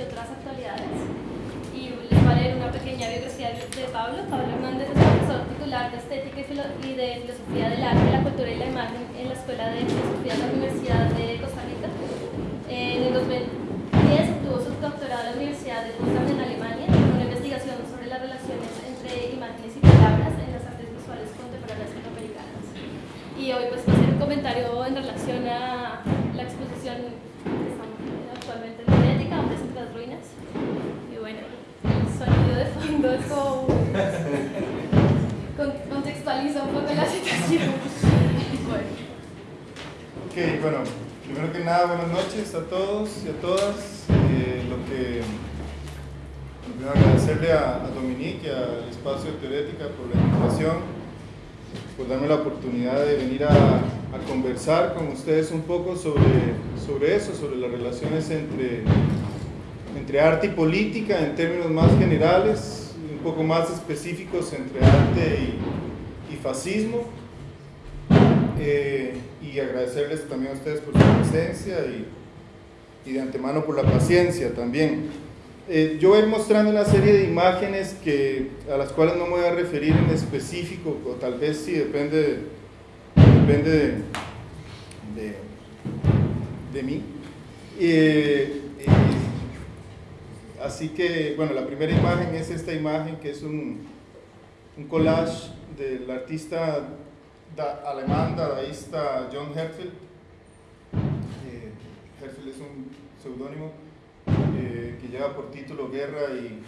y otras actualidades. Y les va a leer una pequeña biografía de Pablo. Pablo Hernández es profesor titular de Estética y de Filosofía del Arte, la Cultura y la Imagen en la Escuela de Filosofía de la Universidad de Costa Rica. En el 2010 obtuvo su doctorado en la Universidad de Potsdam en Alemania con una investigación sobre las relaciones entre imágenes y palabras en las artes visuales contemporáneas latinoamericanas. Y hoy pues va a hacer un comentario en relación a la exposición que estamos actualmente en la ética, Hombres entre Ruinas. Y bueno, el sonido de fondo contextualiza un poco la situación. Bueno. Ok, bueno, primero que nada, buenas noches a todos y a todas. Eh, lo que primero agradecerle a, Dominique y al espacio Teorética por la invitación, por darme la oportunidad de venir a, a conversar con ustedes un poco sobre, sobre eso, sobre las relaciones entre, entre arte y política en términos más generales, un poco más específicos entre arte y, fascismo. Eh, y agradecerles también a ustedes por su presencia y, y de antemano por la paciencia también. Eh, yo voy mostrando una serie de imágenes que, a las cuales no me voy a referir en específico, o tal vez sí, depende, depende de, de, mí. Eh, así que, bueno, la primera imagen es esta imagen que es un, un collage del artista da- alemán dadaísta John Herfeld. Eh, es un seudónimo eh, que lleva por título Guerra y,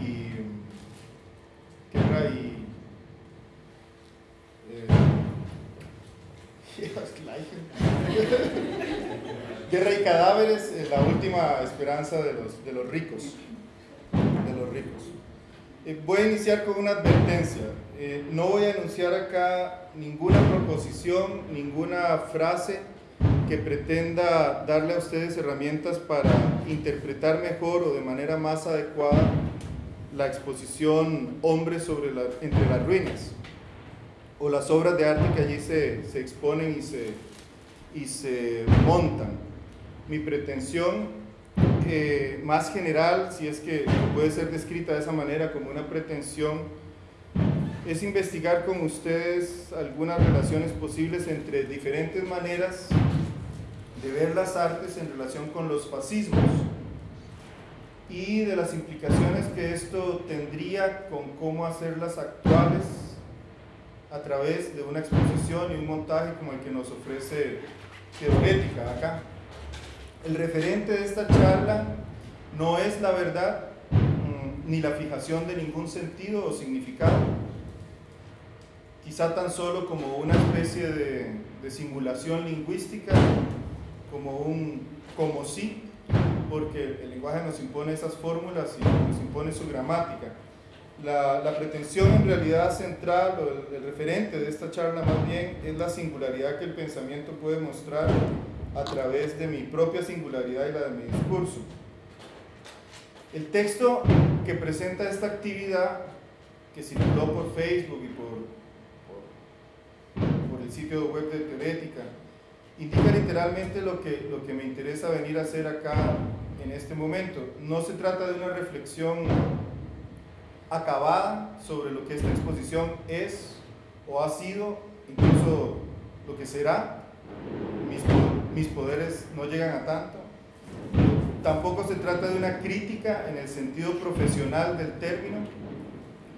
y Guerra y eh, Guerra y cadáveres, eh, la última esperanza de los, de los ricos, de los ricos. Eh, voy a iniciar con una advertencia. Eh, no voy a anunciar acá ninguna proposición, ninguna frase que pretenda darle a ustedes herramientas para interpretar mejor o de manera más adecuada la exposición Hombres sobre la- entre las ruinas o las obras de arte que allí se, se exponen y se, y se montan. Mi pretensión eh, más general, si es que puede ser descrita de esa manera como una pretensión, es investigar con ustedes algunas relaciones posibles entre diferentes maneras de ver las artes en relación con los fascismos y de las implicaciones que esto tendría con cómo hacerlas actuales a través de una exposición y un montaje como el que nos ofrece Teorética acá. El referente de esta charla no es la verdad mm, ni la fijación de ningún sentido o significado, quizá tan solo como una especie de, de simulación lingüística, como un como sí, porque el lenguaje nos impone esas fórmulas y nos impone su gramática. La, la pretensión en realidad central o el, el referente de esta charla más bien es la singularidad que el pensamiento puede mostrar a través de mi propia singularidad y la de mi discurso. El texto que presenta esta actividad, que circuló por Facebook y por, por, el sitio web de Teorética, indica literalmente lo que, lo que me interesa venir a hacer acá en este momento. No se trata de una reflexión acabada sobre lo que esta exposición es o ha sido, incluso lo que será. Mis, mis poderes no llegan a tanto. Tampoco se trata de una crítica en el sentido profesional del término,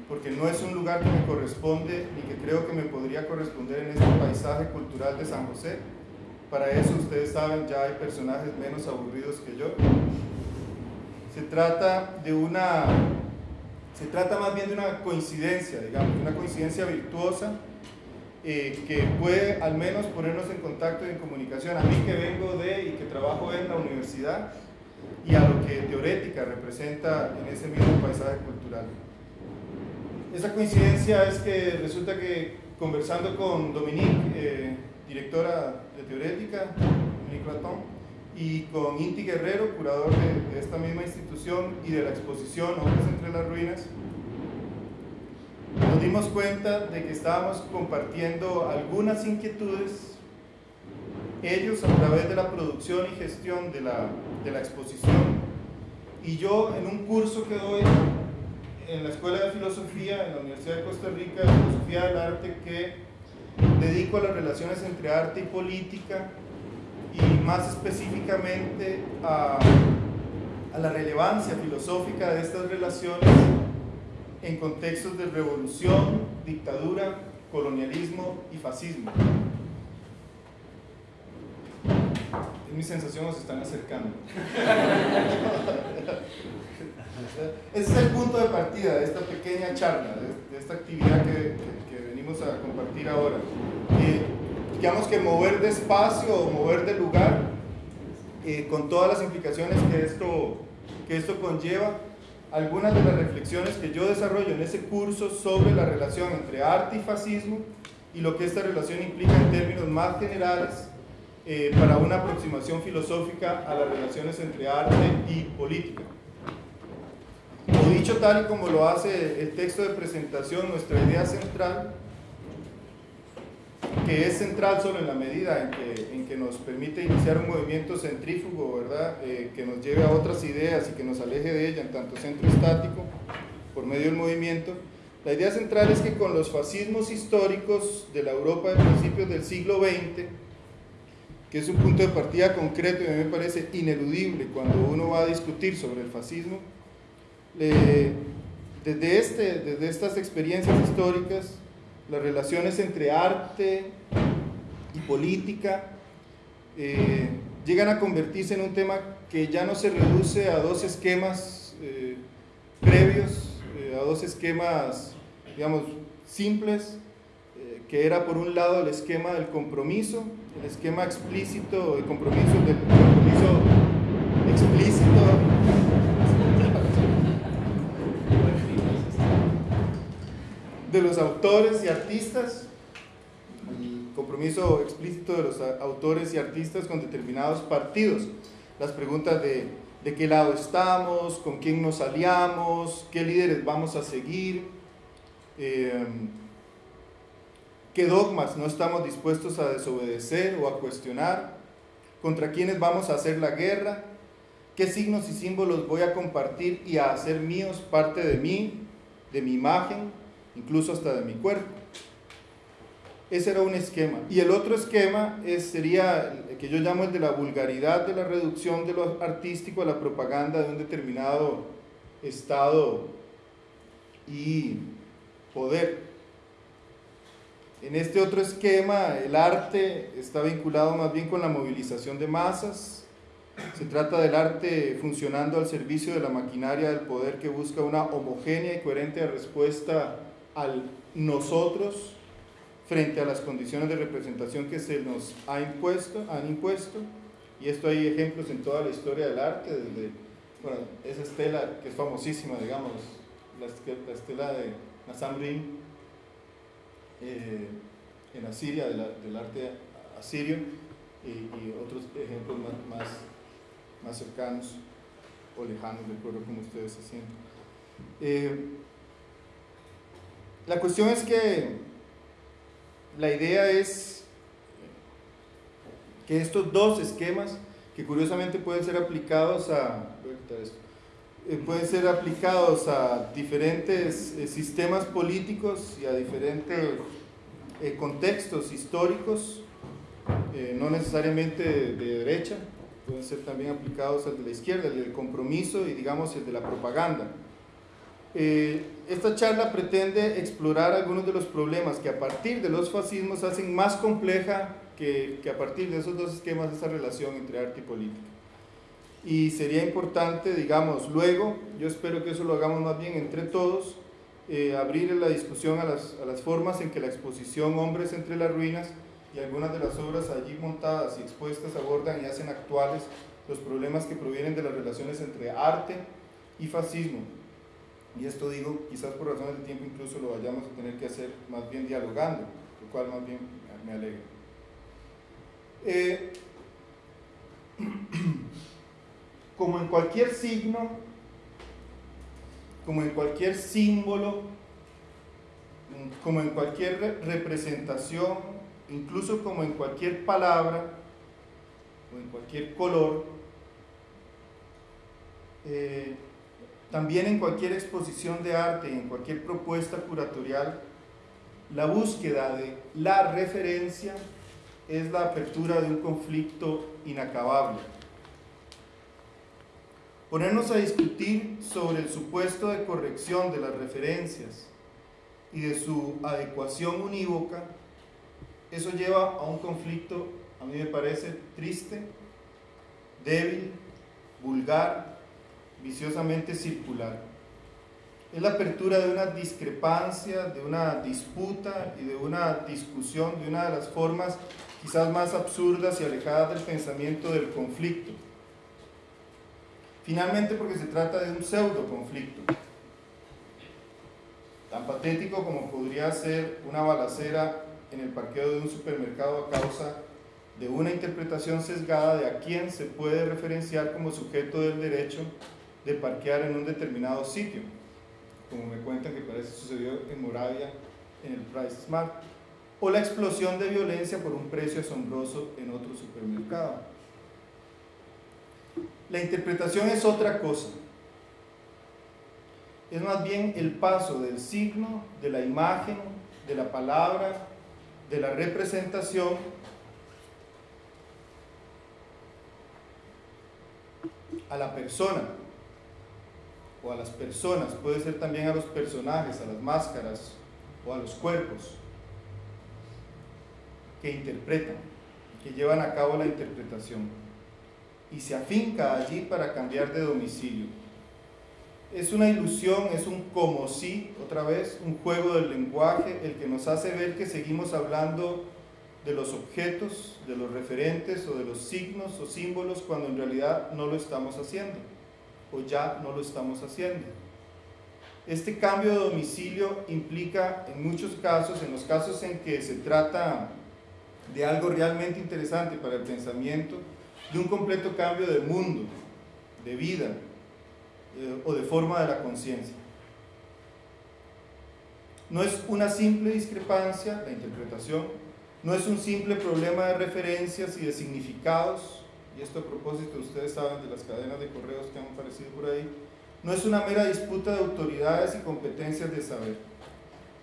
porque no es un lugar que me corresponde ni que creo que me podría corresponder en este paisaje cultural de San José. Para eso ustedes saben, ya hay personajes menos aburridos que yo. Se trata de una se trata más bien de una coincidencia, digamos, una coincidencia virtuosa eh, que puede al menos ponernos en contacto y en comunicación. A mí que vengo de y que trabajo en la universidad y a lo que teorética representa en ese mismo paisaje cultural. Esa coincidencia es que resulta que conversando con Dominique, eh, directora de Teorética, Dominique Ratón, y con Inti Guerrero, curador de, de esta misma institución y de la exposición Hombres entre las Ruinas, nos dimos cuenta de que estábamos compartiendo algunas inquietudes, ellos a través de la producción y gestión de la, de la exposición, y yo en un curso que doy en la Escuela de Filosofía, en la Universidad de Costa Rica, de Filosofía del Arte, que dedico a las relaciones entre arte y política, y más específicamente a, a la relevancia filosófica de estas relaciones en contextos de revolución, dictadura, colonialismo y fascismo. Es mi sensación, nos están acercando. Ese es el punto de partida de esta pequeña charla, de, esta actividad que, que, venimos a compartir ahora. Eh, digamos que mover de espacio o mover de lugar, eh, con todas las implicaciones que esto, que esto conlleva, algunas de las reflexiones que yo desarrollo en ese curso sobre la relación entre arte y fascismo y lo que esta relación implica en términos más generales eh, para una aproximación filosófica a las relaciones entre arte y política. O dicho tal y como lo hace el texto de presentación, nuestra idea central que es central solo en la medida en que, en que nos permite iniciar un movimiento centrífugo, ¿verdad? Eh, que nos lleve a otras ideas y que nos aleje de ella en tanto centro estático por medio del movimiento. La idea central es que con los fascismos históricos de la Europa de principios del siglo XX, que es un punto de partida concreto y a mí me parece ineludible cuando uno va a discutir sobre el fascismo, desde, este, desde estas experiencias históricas las relaciones entre arte y política eh, llegan a convertirse en un tema que ya no se reduce a dos esquemas eh, previos, eh, a dos esquemas, digamos, simples, que era por un lado el esquema del compromiso, el esquema explícito, el compromiso del compromiso de los autores y artistas, el compromiso explícito de los autores y artistas con determinados partidos, las preguntas de, de qué lado estamos, con quién nos aliamos, qué líderes vamos a seguir, eh, qué dogmas no estamos dispuestos a desobedecer o a cuestionar, contra quiénes vamos a hacer la guerra, qué signos y símbolos voy a compartir y a hacer míos parte de mí, de mi imagen, incluso hasta de mi cuerpo. Ese era un esquema. Y el otro esquema es, sería el que yo llamo el de la vulgaridad, de la reducción de lo artístico a la propaganda de un determinado estado y poder. En este otro esquema, el arte está vinculado más bien con la movilización de masas. Se trata del arte funcionando al servicio de la maquinaria del poder que busca una homogénea y coherente respuesta al nosotros frente a las condiciones de representación que se nos ha impuesto, han impuesto, y esto hay ejemplos en toda la historia del arte, desde bueno, esa estela que es famosísima, digamos, la, estela de Nasam eh, en Asiria, del arte asirio, y, otros ejemplos más, más, cercanos o lejanos, de acuerdo como ustedes se sienten. Eh, la cuestión es que la idea es que estos dos esquemas, que curiosamente pueden ser aplicados a, eh, pueden ser aplicados a diferentes eh, sistemas políticos y a diferentes eh, contextos históricos, no necesariamente de, de, derecha, pueden ser también aplicados al de la izquierda, el del compromiso y digamos el de la propaganda. Eh, esta charla pretende explorar algunos de los problemas que a partir de los fascismos hacen más compleja que, que, a partir de esos dos esquemas esa relación entre arte y política. Y sería importante, digamos, luego, yo espero que eso lo hagamos más bien entre todos, eh, abrir la discusión a las, a las formas en que la exposición Hombres entre las Ruinas y algunas de las obras allí montadas y expuestas abordan y hacen actuales los problemas que provienen de las relaciones entre arte y fascismo y esto digo, quizás por razones de tiempo incluso lo vayamos a tener que hacer más bien dialogando, lo cual más bien me alegra. Eh, como en cualquier signo, como en cualquier símbolo, como en cualquier representación, incluso como en cualquier palabra o en cualquier color, eh, también en cualquier exposición de arte en cualquier propuesta curatorial, la búsqueda de la referencia es la apertura de un conflicto inacabable. Ponernos a discutir sobre el supuesto de corrección de las referencias y de su adecuación unívoca, eso lleva a un conflicto, a mí me parece triste, débil, vulgar, viciosamente circular. Es la apertura de una discrepancia, de una disputa y de una discusión, de una de las formas quizás más absurdas y alejadas del pensamiento del conflicto. Finalmente porque se trata de un pseudo conflicto, tan patético como podría ser una balacera en el parqueo de un supermercado a causa de una interpretación sesgada de a quién se puede referenciar como sujeto del derecho de parquear en un determinado sitio, como me cuentan que parece sucedió en Moravia en el Price Smart o la explosión de violencia por un precio asombroso en otro supermercado. La interpretación es otra cosa. Es más bien el paso del signo, de la imagen, de la palabra, de la representación a la persona o a las personas, puede ser también a los personajes, a las máscaras o a los cuerpos que interpretan, que llevan a cabo la interpretación y se afinca allí para cambiar de domicilio. Es una ilusión, es un como si, otra vez, un juego del lenguaje, el que nos hace ver que seguimos hablando de los objetos, de los referentes o de los signos o símbolos cuando en realidad no lo estamos haciendo o ya no lo estamos haciendo. Este cambio de domicilio implica en muchos casos, en los casos en que se trata de algo realmente interesante para el pensamiento, de un completo cambio de mundo, de vida eh, o de forma de la conciencia. No es una simple discrepancia, la interpretación, no es un simple problema de referencias y de significados, y esto a propósito ustedes saben de las cadenas de correos que han aparecido por ahí, no es una mera disputa de autoridades y competencias de saber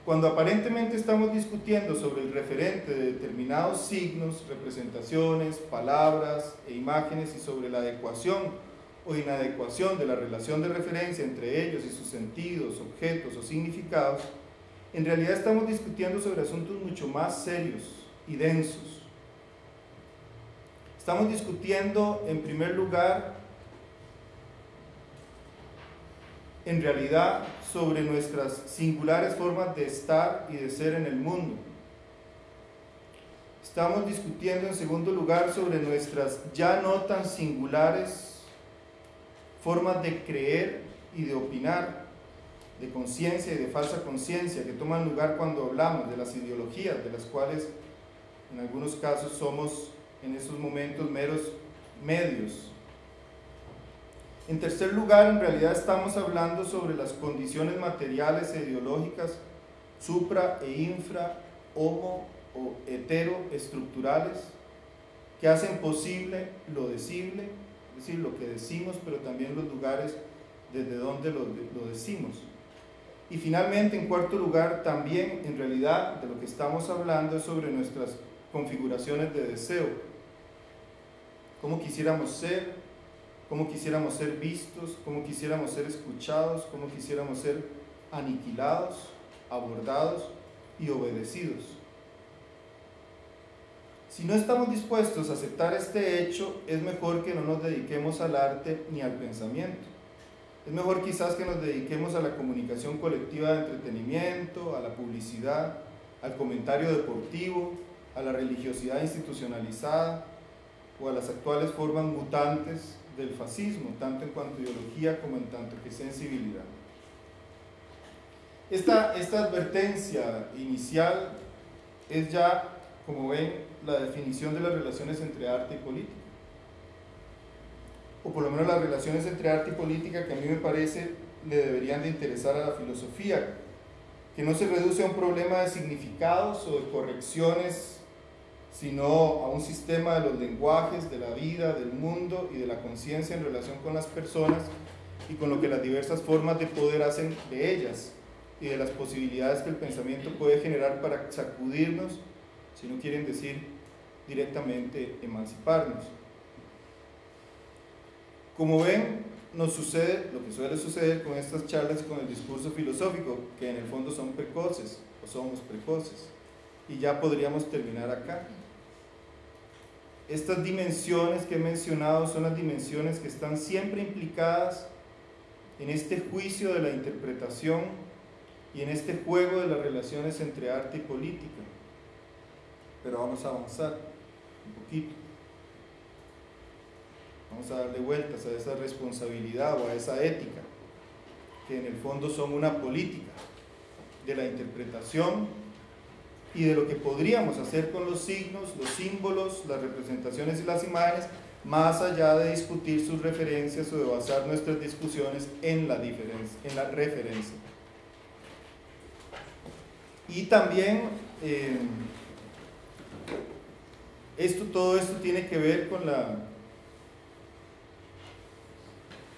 cuando aparentemente estamos discutiendo sobre el referente de determinados signos, representaciones, palabras e imágenes y sobre la adecuación o inadecuación de la relación de referencia entre ellos y sus sentidos, objetos o significados, en realidad estamos discutiendo sobre asuntos mucho más serios y densos. Estamos discutiendo, en primer lugar, en realidad sobre nuestras singulares formas de estar y de ser en el mundo. Estamos discutiendo en segundo lugar sobre nuestras ya no tan singulares formas de creer y de opinar, de conciencia y de falsa conciencia que toman lugar cuando hablamos de las ideologías, de las cuales en algunos casos somos en esos momentos meros medios en tercer lugar, en realidad estamos hablando sobre las condiciones materiales e ideológicas supra e infra, homo o heteroestructurales que hacen posible lo decible, es decir, lo que decimos, pero también los lugares desde donde lo, lo decimos. Y finalmente, en cuarto lugar, también en realidad de lo que estamos hablando es sobre nuestras configuraciones de deseo. Cómo quisiéramos ser, cómo quisiéramos ser vistos, cómo quisiéramos ser escuchados, cómo quisiéramos ser aniquilados, abordados y obedecidos. Si no estamos dispuestos a aceptar este hecho, es mejor que no nos dediquemos al arte ni al pensamiento. Es mejor quizás que nos dediquemos a la comunicación colectiva de entretenimiento, a la publicidad, al comentario deportivo, a la religiosidad institucionalizada o a las actuales formas mutantes del fascismo, tanto en cuanto a ideología como en tanto que sensibilidad. Esta, esta advertencia inicial es ya, como ven, la definición de las relaciones entre arte y política. O por lo menos las relaciones entre arte y política que a mí me parece le deberían de interesar a la filosofía, que no se reduce a un problema de significados o de correcciones, sino a un sistema de los lenguajes, de la vida, del mundo y de la conciencia en relación con las personas y con lo que las diversas formas de poder hacen de ellas y de las posibilidades que el pensamiento puede generar para sacudirnos, si no quieren decir directamente emanciparnos. Como ven, nos sucede lo que suele suceder con estas charlas con el discurso filosófico, que en el fondo son precoces o somos precoces. Y ya podríamos terminar acá. Estas dimensiones que he mencionado son las dimensiones que están siempre implicadas en este juicio de la interpretación y en este juego de las relaciones entre arte y política. Pero vamos a avanzar un poquito. Vamos a darle vueltas a esa responsabilidad o a esa ética, que en el fondo son una política de la interpretación y de lo que podríamos hacer con los signos, los símbolos, las representaciones y las imágenes, más allá de discutir sus referencias o de basar nuestras discusiones en la, diferencia, en la referencia. Y también eh, esto, todo esto tiene que ver con la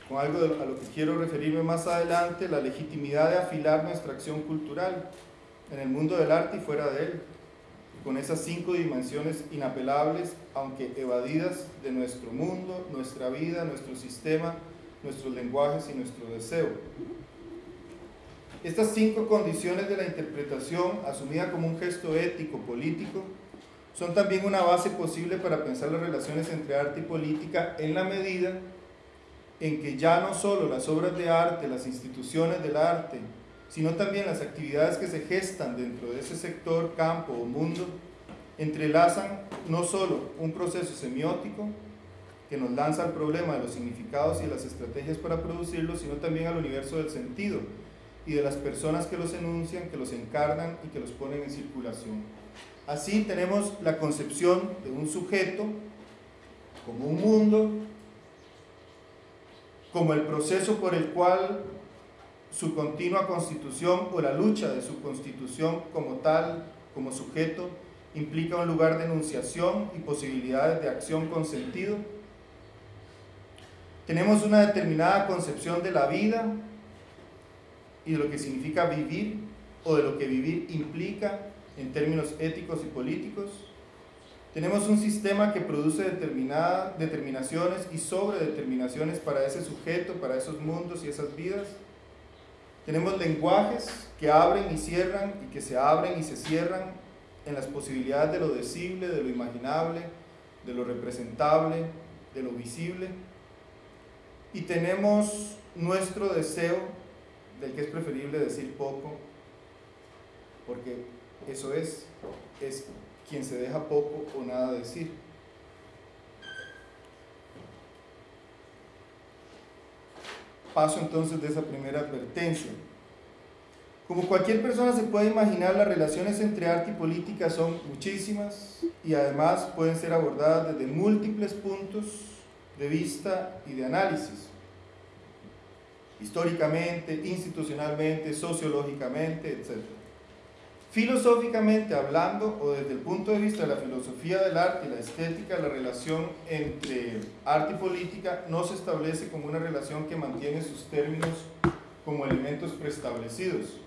con algo a lo que quiero referirme más adelante, la legitimidad de afilar nuestra acción cultural en el mundo del arte y fuera de él, con esas cinco dimensiones inapelables, aunque evadidas de nuestro mundo, nuestra vida, nuestro sistema, nuestros lenguajes y nuestro deseo. Estas cinco condiciones de la interpretación, asumida como un gesto ético, político, son también una base posible para pensar las relaciones entre arte y política en la medida en que ya no solo las obras de arte, las instituciones del arte, sino también las actividades que se gestan dentro de ese sector, campo o mundo, entrelazan no solo un proceso semiótico que nos lanza al problema de los significados y las estrategias para producirlos, sino también al universo del sentido y de las personas que los enuncian, que los encarnan y que los ponen en circulación. Así tenemos la concepción de un sujeto como un mundo como el proceso por el cual su continua constitución o la lucha de su constitución como tal, como sujeto, implica un lugar de enunciación y posibilidades de acción con sentido. Tenemos una determinada concepción de la vida y de lo que significa vivir o de lo que vivir implica en términos éticos y políticos. Tenemos un sistema que produce determinadas determinaciones y sobredeterminaciones para ese sujeto, para esos mundos y esas vidas. Tenemos lenguajes que abren y cierran y que se abren y se cierran en las posibilidades de lo decible, de lo imaginable, de lo representable, de lo visible. Y tenemos nuestro deseo del que es preferible decir poco, porque eso es, es quien se deja poco o nada decir. Paso entonces de esa primera advertencia. Como cualquier persona se puede imaginar, las relaciones entre arte y política son muchísimas y además pueden ser abordadas desde múltiples puntos de vista y de análisis. Históricamente, institucionalmente, sociológicamente, etc. Filosóficamente hablando, o desde el punto de vista de la filosofía del arte y la estética, la relación entre arte y política no se establece como una relación que mantiene sus términos como elementos preestablecidos.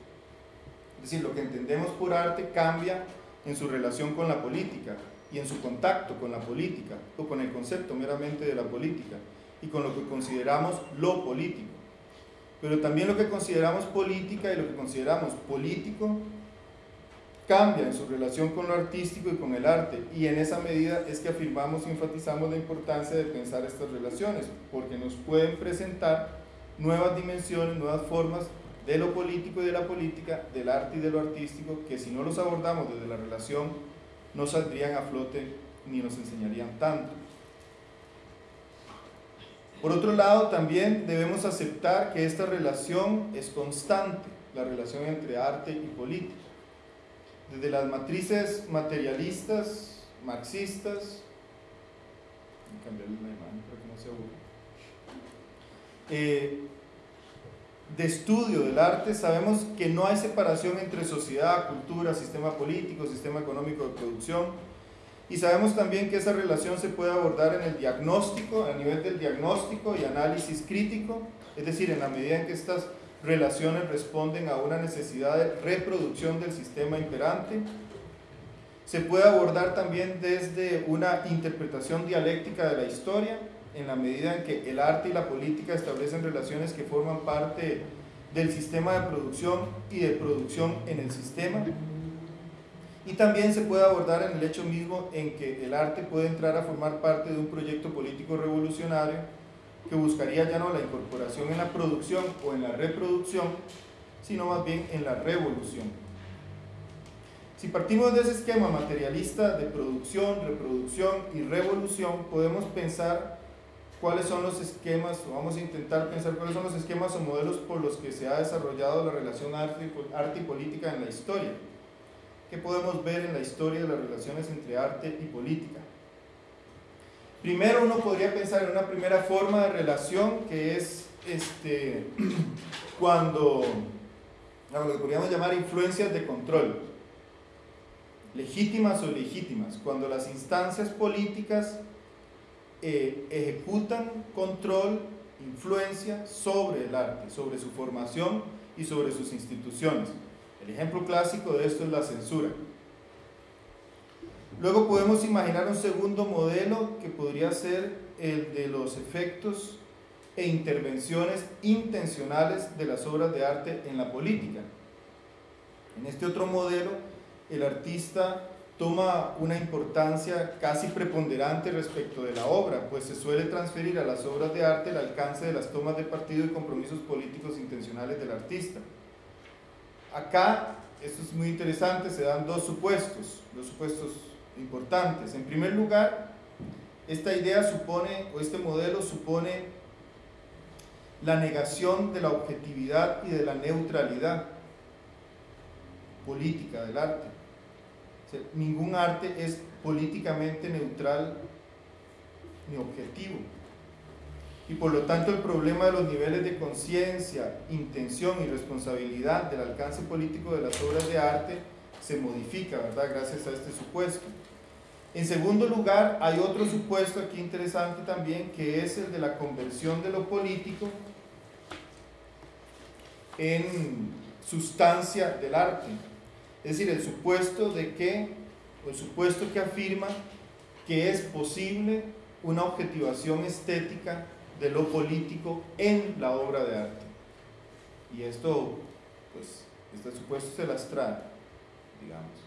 Es decir, lo que entendemos por arte cambia en su relación con la política y en su contacto con la política o con el concepto meramente de la política y con lo que consideramos lo político. Pero también lo que consideramos política y lo que consideramos político cambia en su relación con lo artístico y con el arte y en esa medida es que afirmamos y enfatizamos la importancia de pensar estas relaciones porque nos pueden presentar nuevas dimensiones, nuevas formas de lo político y de la política, del arte y de lo artístico que si no los abordamos desde la relación no saldrían a flote ni nos enseñarían tanto. Por otro lado, también debemos aceptar que esta relación es constante, la relación entre arte y política desde las matrices materialistas, marxistas, eh, de estudio del arte sabemos que no hay separación entre sociedad, cultura, sistema político, sistema económico de producción. Y sabemos también que esa relación se puede abordar en el diagnóstico, a nivel del diagnóstico y análisis crítico, es decir, en la medida en que estas relaciones responden a una necesidad de reproducción del sistema imperante. Se puede abordar también desde una interpretación dialéctica de la historia, en la medida en que el arte y la política establecen relaciones que forman parte del sistema de producción y de producción en el sistema. Y también se puede abordar en el hecho mismo en que el arte puede entrar a formar parte de un proyecto político revolucionario que buscaría ya no la incorporación en la producción o en la reproducción, sino más bien en la revolución. Si partimos de ese esquema materialista de producción, reproducción y revolución, podemos pensar cuáles son los esquemas, o vamos a intentar pensar cuáles son los esquemas o modelos por los que se ha desarrollado la relación arte y política en la historia. ¿Qué podemos ver en la historia de las relaciones entre arte y política? Primero uno podría pensar en una primera forma de relación que es este, cuando, lo podríamos llamar influencias de control, legítimas o ilegítimas, cuando las instancias políticas eh, ejecutan control, influencia sobre el arte, sobre su formación y sobre sus instituciones. El ejemplo clásico de esto es la censura. Luego podemos imaginar un segundo modelo que podría ser el de los efectos e intervenciones intencionales de las obras de arte en la política. En este otro modelo, el artista toma una importancia casi preponderante respecto de la obra, pues se suele transferir a las obras de arte el alcance de las tomas de partido y compromisos políticos intencionales del artista. Acá, esto es muy interesante, se dan dos supuestos, dos supuestos importantes. En primer lugar, esta idea supone, o este modelo supone la negación de la objetividad y de la neutralidad política del arte. ningún arte es políticamente neutral ni objetivo. Y por lo tanto el problema de los niveles de conciencia, intención y responsabilidad del alcance político de las obras de arte se modifica, ¿verdad? Gracias a este supuesto. En segundo lugar, hay otro supuesto aquí interesante también, que es el de la conversión de lo político en sustancia del arte. Es decir, el supuesto de que, el supuesto que afirma que es posible una objetivación estética de lo político en la obra de arte. Y esto, pues, este supuesto se las trae, digamos.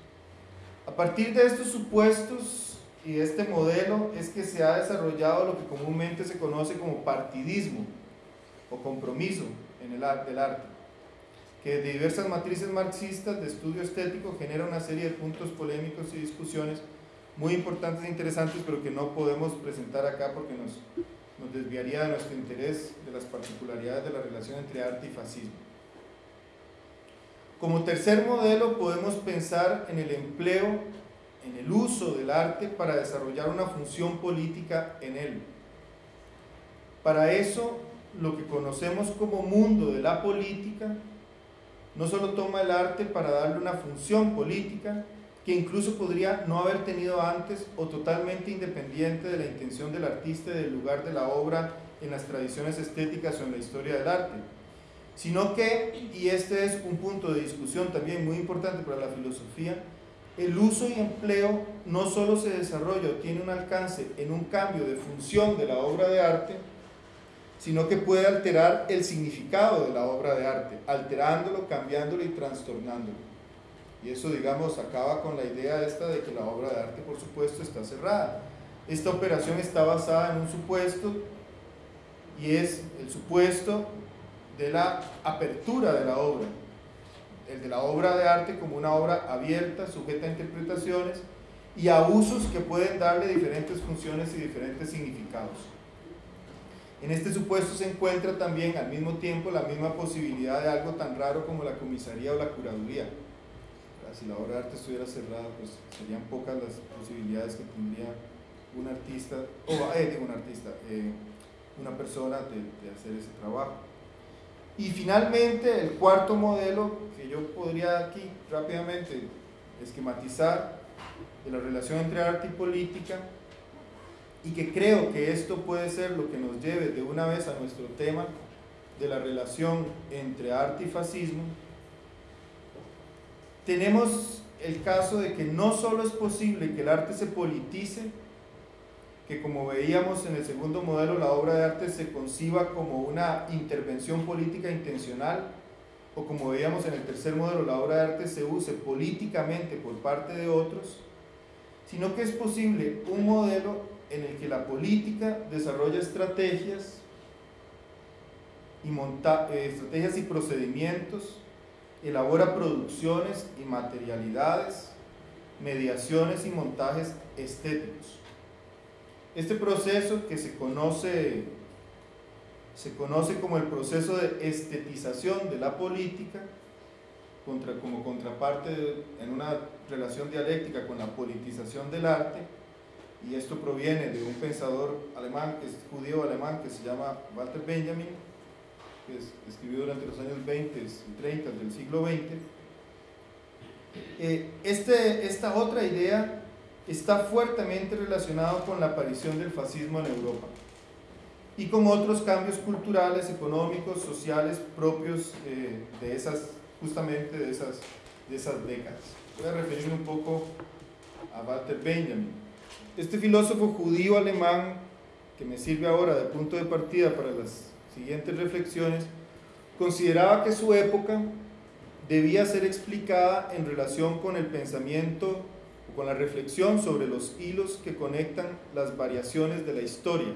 A partir de estos supuestos y de este modelo es que se ha desarrollado lo que comúnmente se conoce como partidismo o compromiso en el arte, del arte, que de diversas matrices marxistas de estudio estético genera una serie de puntos polémicos y discusiones muy importantes e interesantes, pero que no podemos presentar acá porque nos desviaría de nuestro interés de las particularidades de la relación entre arte y fascismo. Como tercer modelo podemos pensar en el empleo, en el uso del arte para desarrollar una función política en él. Para eso, lo que conocemos como mundo de la política no solo toma el arte para darle una función política, que incluso podría no haber tenido antes o totalmente independiente de la intención del artista y del lugar de la obra en las tradiciones estéticas o en la historia del arte sino que, y este es un punto de discusión también muy importante para la filosofía, el uso y empleo no solo se desarrolla o tiene un alcance en un cambio de función de la obra de arte, sino que puede alterar el significado de la obra de arte, alterándolo, cambiándolo y trastornándolo. Y eso, digamos, acaba con la idea esta de que la obra de arte, por supuesto, está cerrada. Esta operación está basada en un supuesto y es el supuesto de la apertura de la obra, el de la obra de arte como una obra abierta, sujeta a interpretaciones y a usos que pueden darle diferentes funciones y diferentes significados. En este supuesto se encuentra también al mismo tiempo la misma posibilidad de algo tan raro como la comisaría o la curaduría. Si la obra de arte estuviera cerrada, pues serían pocas las posibilidades que tendría un artista, o eh, un artista, eh, una persona de hacer ese trabajo. Y finalmente, el cuarto modelo que yo podría aquí rápidamente esquematizar de la relación entre arte y política, y que creo que esto puede ser lo que nos lleve de una vez a nuestro tema de la relación entre arte y fascismo, tenemos el caso de que no solo es posible que el arte se politice, que como veíamos en el segundo modelo, la obra de arte se conciba como una intervención política intencional, o como veíamos en el tercer modelo, la obra de arte se use políticamente por parte de otros, sino que es posible un modelo en el que la política desarrolla estrategias y, monta eh, estrategias y procedimientos, elabora producciones y materialidades, mediaciones y montajes estéticos. Este proceso que se conoce, se conoce como el proceso de estetización de la política, como contraparte en una relación dialéctica con la politización del arte, y esto proviene de un pensador alemán, que es judío alemán, que se llama Walter Benjamin, que escribió durante los años 20 y 30 del siglo XX. Eh, este, esta otra idea está fuertemente relacionada con la aparición del fascismo en Europa y con otros cambios culturales, económicos, sociales propios eh, de esas, justamente de esas, de esas décadas. Voy a referirme un poco a Walter Benjamin. Este filósofo judío alemán, que me sirve ahora de punto de partida para las siguientes reflexiones, consideraba que su época debía ser explicada en relación con el pensamiento con la reflexión sobre los hilos que conectan las variaciones de la historia.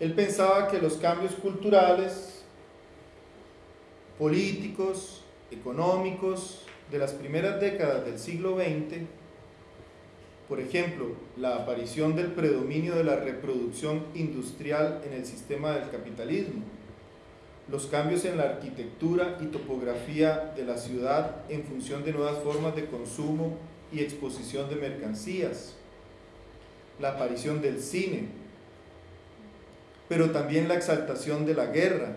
Él pensaba que los cambios culturales, políticos, económicos de las primeras décadas del siglo XX por ejemplo, la aparición del predominio de la reproducción industrial en el sistema del capitalismo, los cambios en la arquitectura y topografía de la ciudad en función de nuevas formas de consumo y exposición de mercancías, la aparición del cine, pero también la exaltación de la guerra,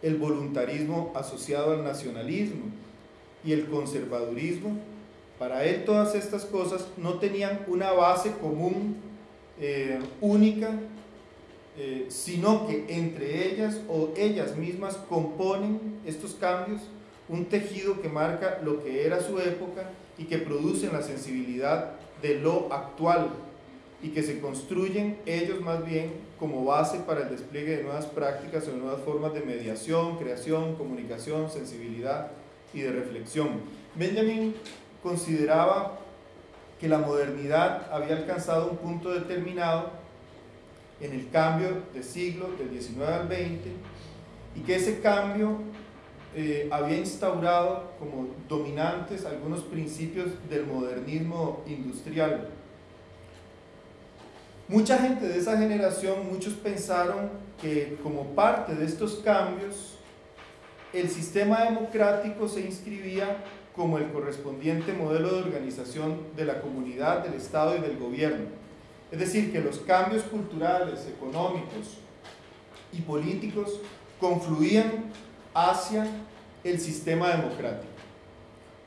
el voluntarismo asociado al nacionalismo y el conservadurismo. Para él todas estas cosas no tenían una base común, eh, única, eh, sino que entre ellas o ellas mismas componen estos cambios un tejido que marca lo que era su época y que producen la sensibilidad de lo actual y que se construyen ellos más bien como base para el despliegue de nuevas prácticas o nuevas formas de mediación, creación, comunicación, sensibilidad y de reflexión. Benjamin consideraba que la modernidad había alcanzado un punto determinado en el cambio de siglo del 19 al 20 y que ese cambio eh, había instaurado como dominantes algunos principios del modernismo industrial. Mucha gente de esa generación, muchos pensaron que como parte de estos cambios, el sistema democrático se inscribía como el correspondiente modelo de organización de la comunidad, del Estado y del gobierno. Es decir, que los cambios culturales, económicos y políticos confluían hacia el sistema democrático.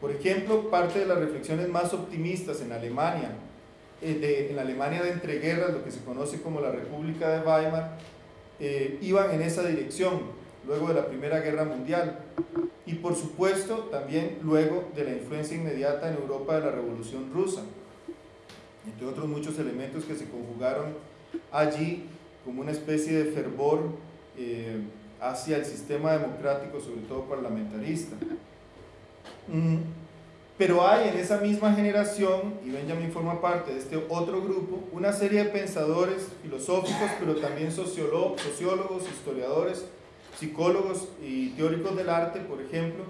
Por ejemplo, parte de las reflexiones más optimistas en Alemania, eh, en la Alemania de entreguerras, lo que se conoce como la República de Weimar, eh, iban en esa dirección luego de la Primera Guerra Mundial y por supuesto también luego de la influencia inmediata en Europa de la Revolución Rusa, entre otros muchos elementos que se conjugaron allí como una especie de fervor eh, hacia el sistema democrático, sobre todo parlamentarista. Mm, pero hay en esa misma generación, y Benjamin forma parte de este otro grupo, una serie de pensadores filosóficos, pero también sociólogos, historiadores, psicólogos y teóricos del arte, por ejemplo,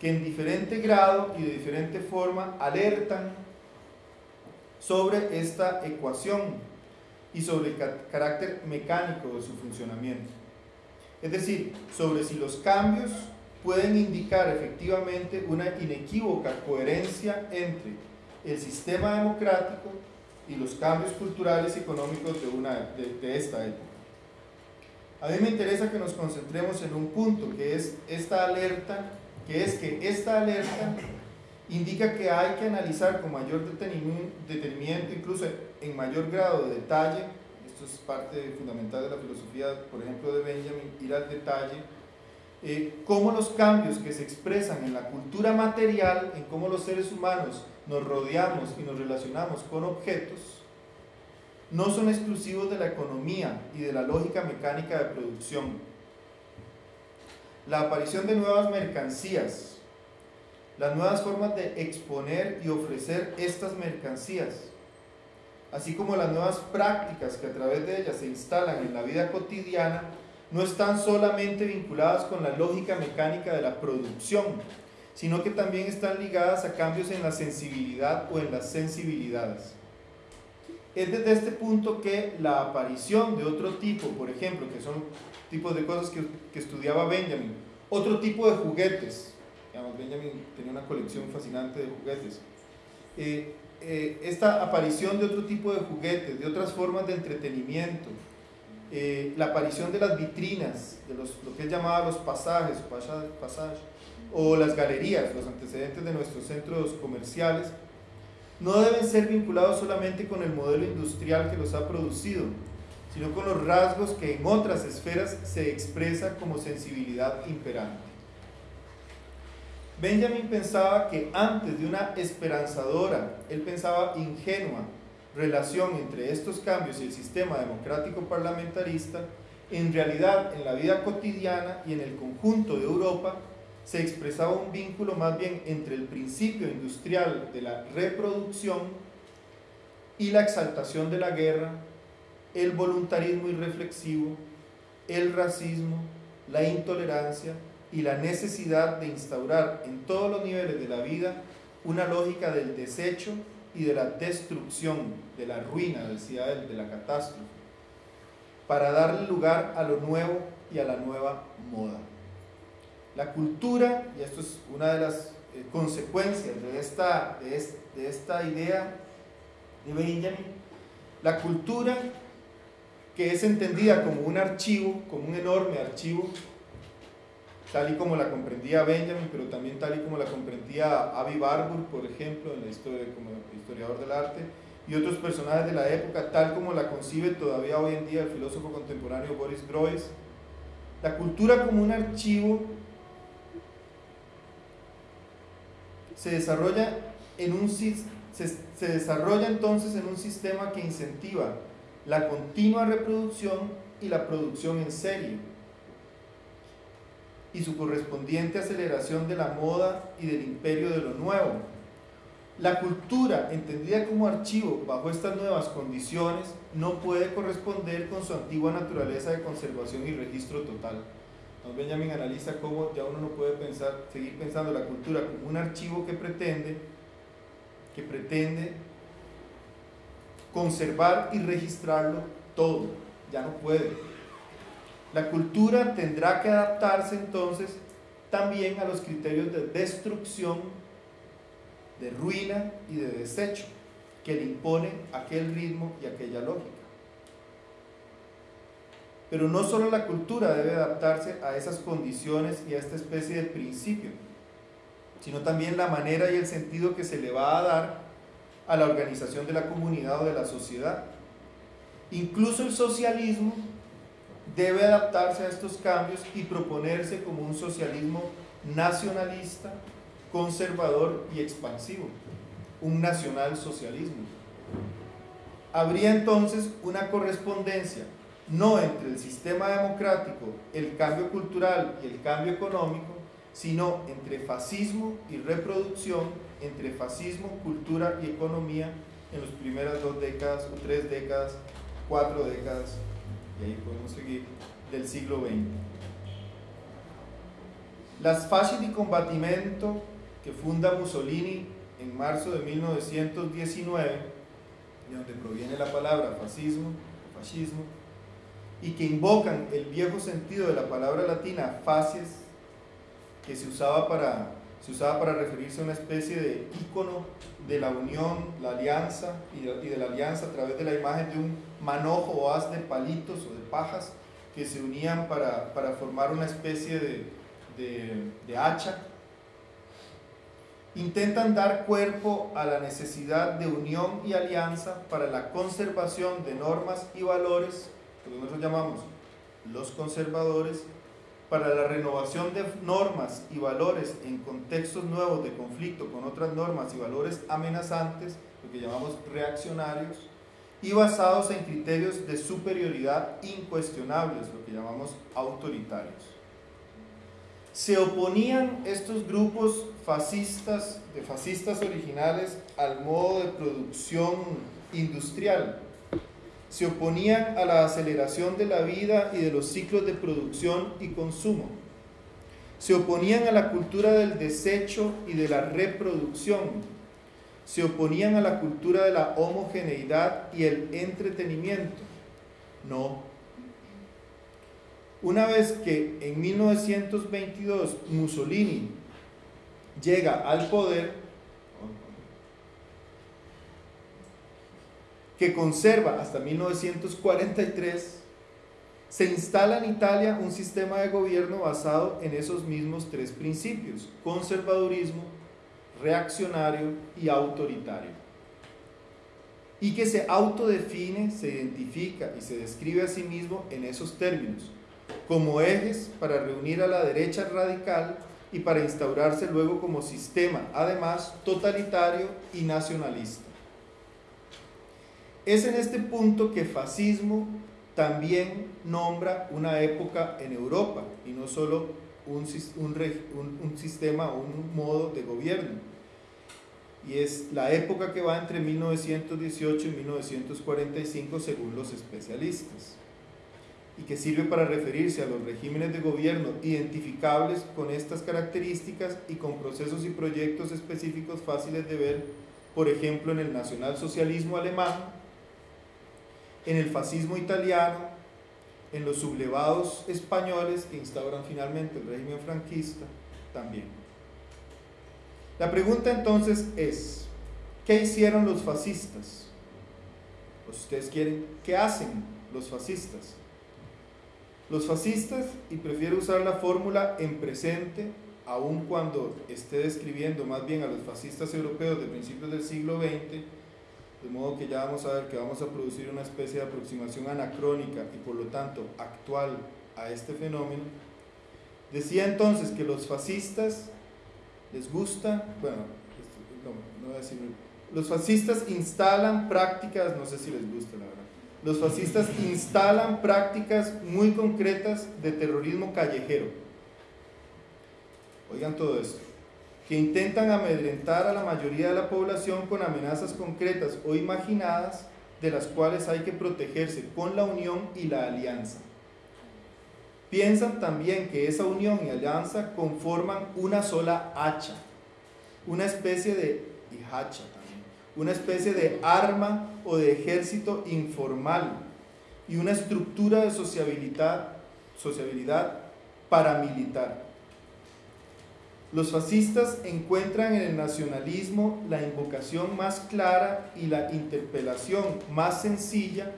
que en diferente grado y de diferente forma alertan sobre esta ecuación y sobre el carácter mecánico de su funcionamiento. Es decir, sobre si los cambios pueden indicar efectivamente una inequívoca coherencia entre el sistema democrático y los cambios culturales y económicos de, una, de esta época. A mí me interesa que nos concentremos en un punto, que es esta alerta, que es que esta alerta indica que hay que analizar con mayor detenimiento, incluso en mayor grado de detalle, esto es parte fundamental de la filosofía, por ejemplo, de Benjamin, ir al detalle, eh, cómo los cambios que se expresan en la cultura material, en cómo los seres humanos nos rodeamos y nos relacionamos con objetos, no son exclusivos de la economía y de la lógica mecánica de producción. La aparición de nuevas mercancías, las nuevas formas de exponer y ofrecer estas mercancías, así como las nuevas prácticas que a través de ellas se instalan en la vida cotidiana, no están solamente vinculadas con la lógica mecánica de la producción, sino que también están ligadas a cambios en la sensibilidad o en las sensibilidades. Es desde este punto que la aparición de otro tipo, por ejemplo, que son tipos de cosas que, estudiaba Benjamin, otro tipo de juguetes, Benjamin tenía una colección fascinante de juguetes, eh, eh, esta aparición de otro tipo de juguetes, de otras formas de entretenimiento, eh, la aparición de las vitrinas, de lo que él llamaba los pasajes, o las galerías, los antecedentes de nuestros centros comerciales, no deben ser vinculados solamente con el modelo industrial que los ha producido, sino con los rasgos que en otras esferas se expresa como sensibilidad imperante. Benjamin pensaba que antes de una esperanzadora, él pensaba ingenua, relación entre estos cambios y el sistema democrático parlamentarista, en realidad en la vida cotidiana y en el conjunto de Europa se expresaba un vínculo más bien entre el principio industrial de la reproducción y la exaltación de la guerra, el voluntarismo irreflexivo, el racismo, la intolerancia y la necesidad de instaurar en todos los niveles de la vida una lógica del desecho y de la destrucción, de la ruina, decía él, de la catástrofe, para darle lugar a lo nuevo y a la nueva moda. La cultura, y esto es una de las eh, consecuencias de esta, de, esta idea de Benjamin, la cultura que es entendida como un archivo, como un enorme archivo, tal y como la comprendía Benjamin, pero también tal y como la comprendía Avi Barbour, por ejemplo, en la historia, como historiador del arte, y otros personajes de la época, tal como la concibe todavía hoy en día el filósofo contemporáneo Boris Groys. La cultura como un archivo se desarrolla, en un, se, se desarrolla entonces en un sistema que incentiva la continua reproducción y la producción en serie y su correspondiente aceleración de la moda y del imperio de lo nuevo. La cultura, entendida como archivo bajo estas nuevas condiciones, no puede corresponder con su antigua naturaleza de conservación y registro total. Benjamin analiza cómo ya uno no puede pensar, seguir pensando la cultura como un archivo que pretende, que pretende conservar y registrarlo todo. Ya no puede. La cultura tendrá que adaptarse entonces también a los criterios de destrucción, de ruina y de desecho que le impone aquel ritmo y aquella lógica. Pero no solo la cultura debe adaptarse a esas condiciones y a esta especie de principio, sino también la manera y el sentido que se le va a dar a la organización de la comunidad o de la sociedad. Incluso el socialismo debe adaptarse a estos cambios y proponerse como un socialismo nacionalista, conservador y expansivo, un nacional socialismo. Habría entonces una correspondencia no entre el sistema democrático, el cambio cultural y el cambio económico, sino entre fascismo y reproducción, entre fascismo, cultura y economía en las primeras dos décadas o tres décadas, cuatro décadas, y ahí podemos seguir, del siglo XX. Las fasci di combattimento que funda Mussolini en marzo de 1919, de donde proviene la palabra fascismo, fascismo, y que invocan el viejo sentido de la palabra latina facies, que se usaba para, se usaba para referirse a una especie de ícono de la unión, la alianza de, y de la alianza a través de la imagen de un manojo o haz de palitos o de pajas que se unían para, formar una especie de, de hacha, intentan dar cuerpo a la necesidad de unión y alianza para la conservación de normas y valores, lo que nosotros llamamos los conservadores, para la renovación de normas y valores en contextos nuevos de conflicto con otras normas y valores amenazantes, lo que llamamos reaccionarios, y basados en criterios de superioridad incuestionables, lo que llamamos autoritarios. Se oponían estos grupos fascistas, de fascistas originales, al modo de producción industrial, se oponían a la aceleración de la vida y de los ciclos de producción y consumo. Se oponían a la cultura del desecho y de la reproducción. Se oponían a la cultura de la homogeneidad y el entretenimiento. No. Una vez que en 1922 Mussolini llega al poder, que conserva hasta 1943, se instala en Italia un sistema de gobierno basado en esos mismos tres principios, conservadurismo, reaccionario y autoritario. Y que se autodefine, se identifica y se describe a sí mismo en esos términos, como ejes para reunir a la derecha radical y para instaurarse luego como sistema, además, totalitario y nacionalista. Es en este punto que fascismo también nombra una época en Europa y no solo un, un, sistema o un modo de gobierno. Y es la época que va entre 1918 y 1945 según los especialistas y que sirve para referirse a los regímenes de gobierno identificables con estas características y con procesos y proyectos específicos fáciles de ver, por ejemplo en el nacionalsocialismo alemán, en el fascismo italiano, en los sublevados españoles que instauran finalmente el régimen franquista también. La pregunta entonces es, ¿qué hicieron los fascistas? Ustedes quieren, ¿qué hacen los fascistas? Los fascistas, y prefiero usar la fórmula en presente, aun cuando esté describiendo más bien a los fascistas europeos de principios del siglo XX, de modo que ya vamos a ver que vamos a producir una especie de aproximación anacrónica y por lo tanto actual a este fenómeno. Decía entonces que los fascistas les gusta, bueno, no, voy a decir, los fascistas instalan prácticas, no sé si les gusta la verdad, los fascistas instalan prácticas muy concretas de terrorismo callejero. Oigan todo esto que intentan amedrentar a la mayoría de la población con amenazas concretas o imaginadas de las cuales hay que protegerse con la unión y la alianza. Piensan también que esa unión y alianza conforman una sola hacha, una especie de hacha también, una especie de arma o de ejército informal y una estructura de sociabilidad, sociabilidad paramilitar. Los fascistas encuentran en el nacionalismo la invocación más clara y la interpelación más sencilla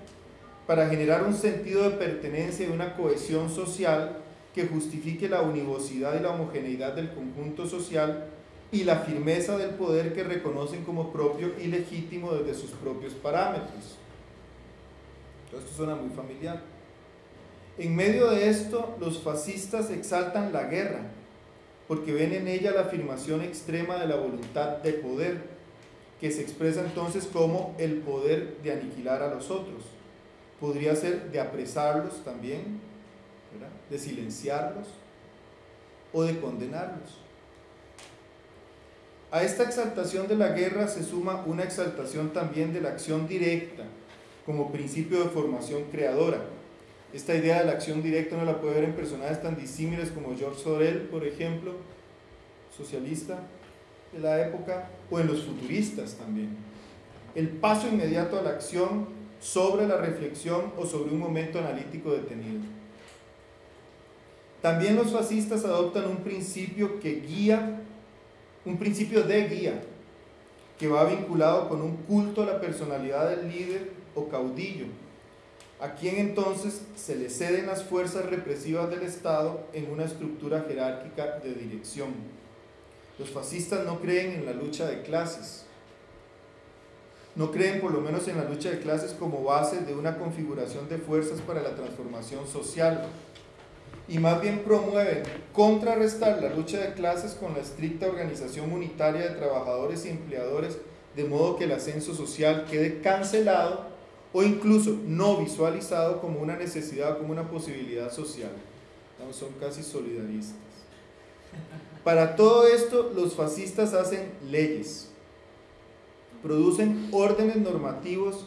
para generar un sentido de pertenencia y una cohesión social que justifique la univocidad y la homogeneidad del conjunto social y la firmeza del poder que reconocen como propio y legítimo desde sus propios parámetros. Todo esto suena muy familiar. En medio de esto, los fascistas exaltan la guerra, porque ven en ella la afirmación extrema de la voluntad de poder, que se expresa entonces como el poder de aniquilar a los otros. Podría ser de apresarlos también, de silenciarlos o de condenarlos. A esta exaltación de la guerra se suma una exaltación también de la acción directa como principio de formación creadora. Esta idea de la acción directa uno la puede ver en personajes tan disímiles como George Sorel, por ejemplo, socialista de la época, o en los futuristas también. El paso inmediato a la acción sobre la reflexión o sobre un momento analítico detenido. También los fascistas adoptan un principio que guía, un principio de guía, que va vinculado con un culto a la personalidad del líder o caudillo, a quien entonces se le ceden las fuerzas represivas del Estado en una estructura jerárquica de dirección. Los fascistas no creen en la lucha de clases, no creen por lo menos en la lucha de clases como base de una configuración de fuerzas para la transformación social, y más bien promueven contrarrestar la lucha de clases con la estricta organización unitaria de trabajadores y empleadores, de modo que el ascenso social quede cancelado o incluso no visualizado como una necesidad o como una posibilidad social. son casi solidaristas. Para todo esto, los fascistas hacen leyes, producen órdenes normativos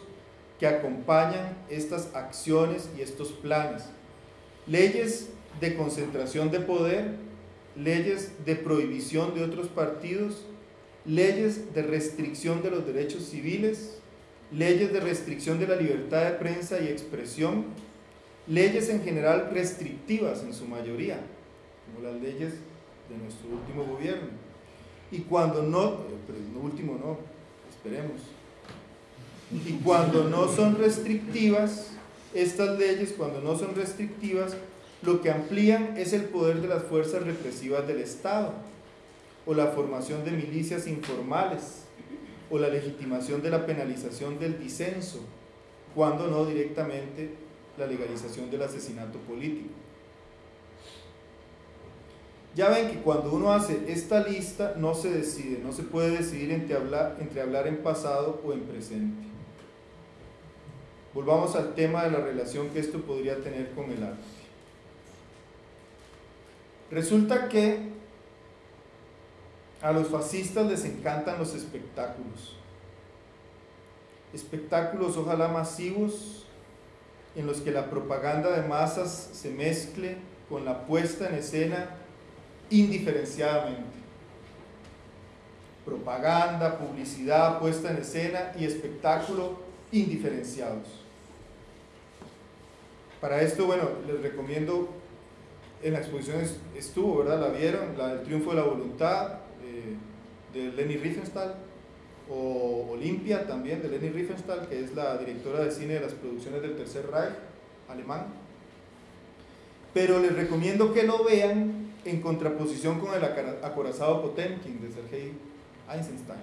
que acompañan estas acciones y estos planes. Leyes de concentración de poder, leyes de prohibición de otros partidos, leyes de restricción de los derechos civiles, leyes de restricción de la libertad de prensa y expresión, leyes en general restrictivas en su mayoría, como las leyes de nuestro último gobierno. Y cuando no, pero no último no, esperemos. Y cuando no son restrictivas, estas leyes, cuando no son restrictivas, lo que amplían es el poder de las fuerzas represivas del Estado o la formación de milicias informales o la legitimación de la penalización del disenso, cuando no directamente la legalización del asesinato político. Ya ven que cuando uno hace esta lista no se decide, no se puede decidir entre hablar, en pasado o en presente. Volvamos al tema de la relación que esto podría tener con el arte. Resulta que a los fascistas les encantan los espectáculos. Espectáculos ojalá masivos en los que la propaganda de masas se mezcle con la puesta en escena indiferenciadamente. Propaganda, publicidad, puesta en escena y espectáculo indiferenciados. Para esto, bueno, les recomiendo en la exposición estuvo, ¿verdad? La vieron, la, el triunfo de la voluntad de Leni Riefenstahl, o Olimpia también de Leni Riefenstahl, que es la directora de cine de las producciones del Tercer Reich alemán. Pero les recomiendo que lo vean en contraposición con el acorazado Potemkin de Sergei Eisenstein.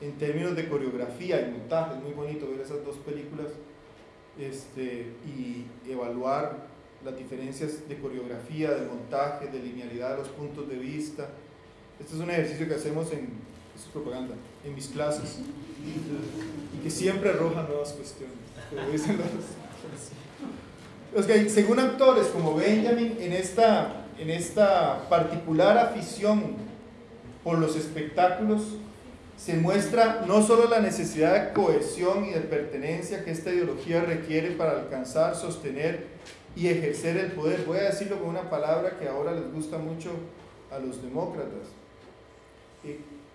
En términos de coreografía y montaje, es muy bonito ver esas dos películas este, y evaluar las diferencias de coreografía, de montaje, de linealidad de los puntos de vista. Este es un ejercicio que hacemos en, propaganda, en mis clases y que siempre arroja nuevas cuestiones. según autores como Benjamin, en esta, en esta particular afición por los espectáculos, se muestra no solo la necesidad de cohesión y de pertenencia que esta ideología requiere para alcanzar, sostener y ejercer el poder. Voy a decirlo con una palabra que ahora les gusta mucho a los demócratas.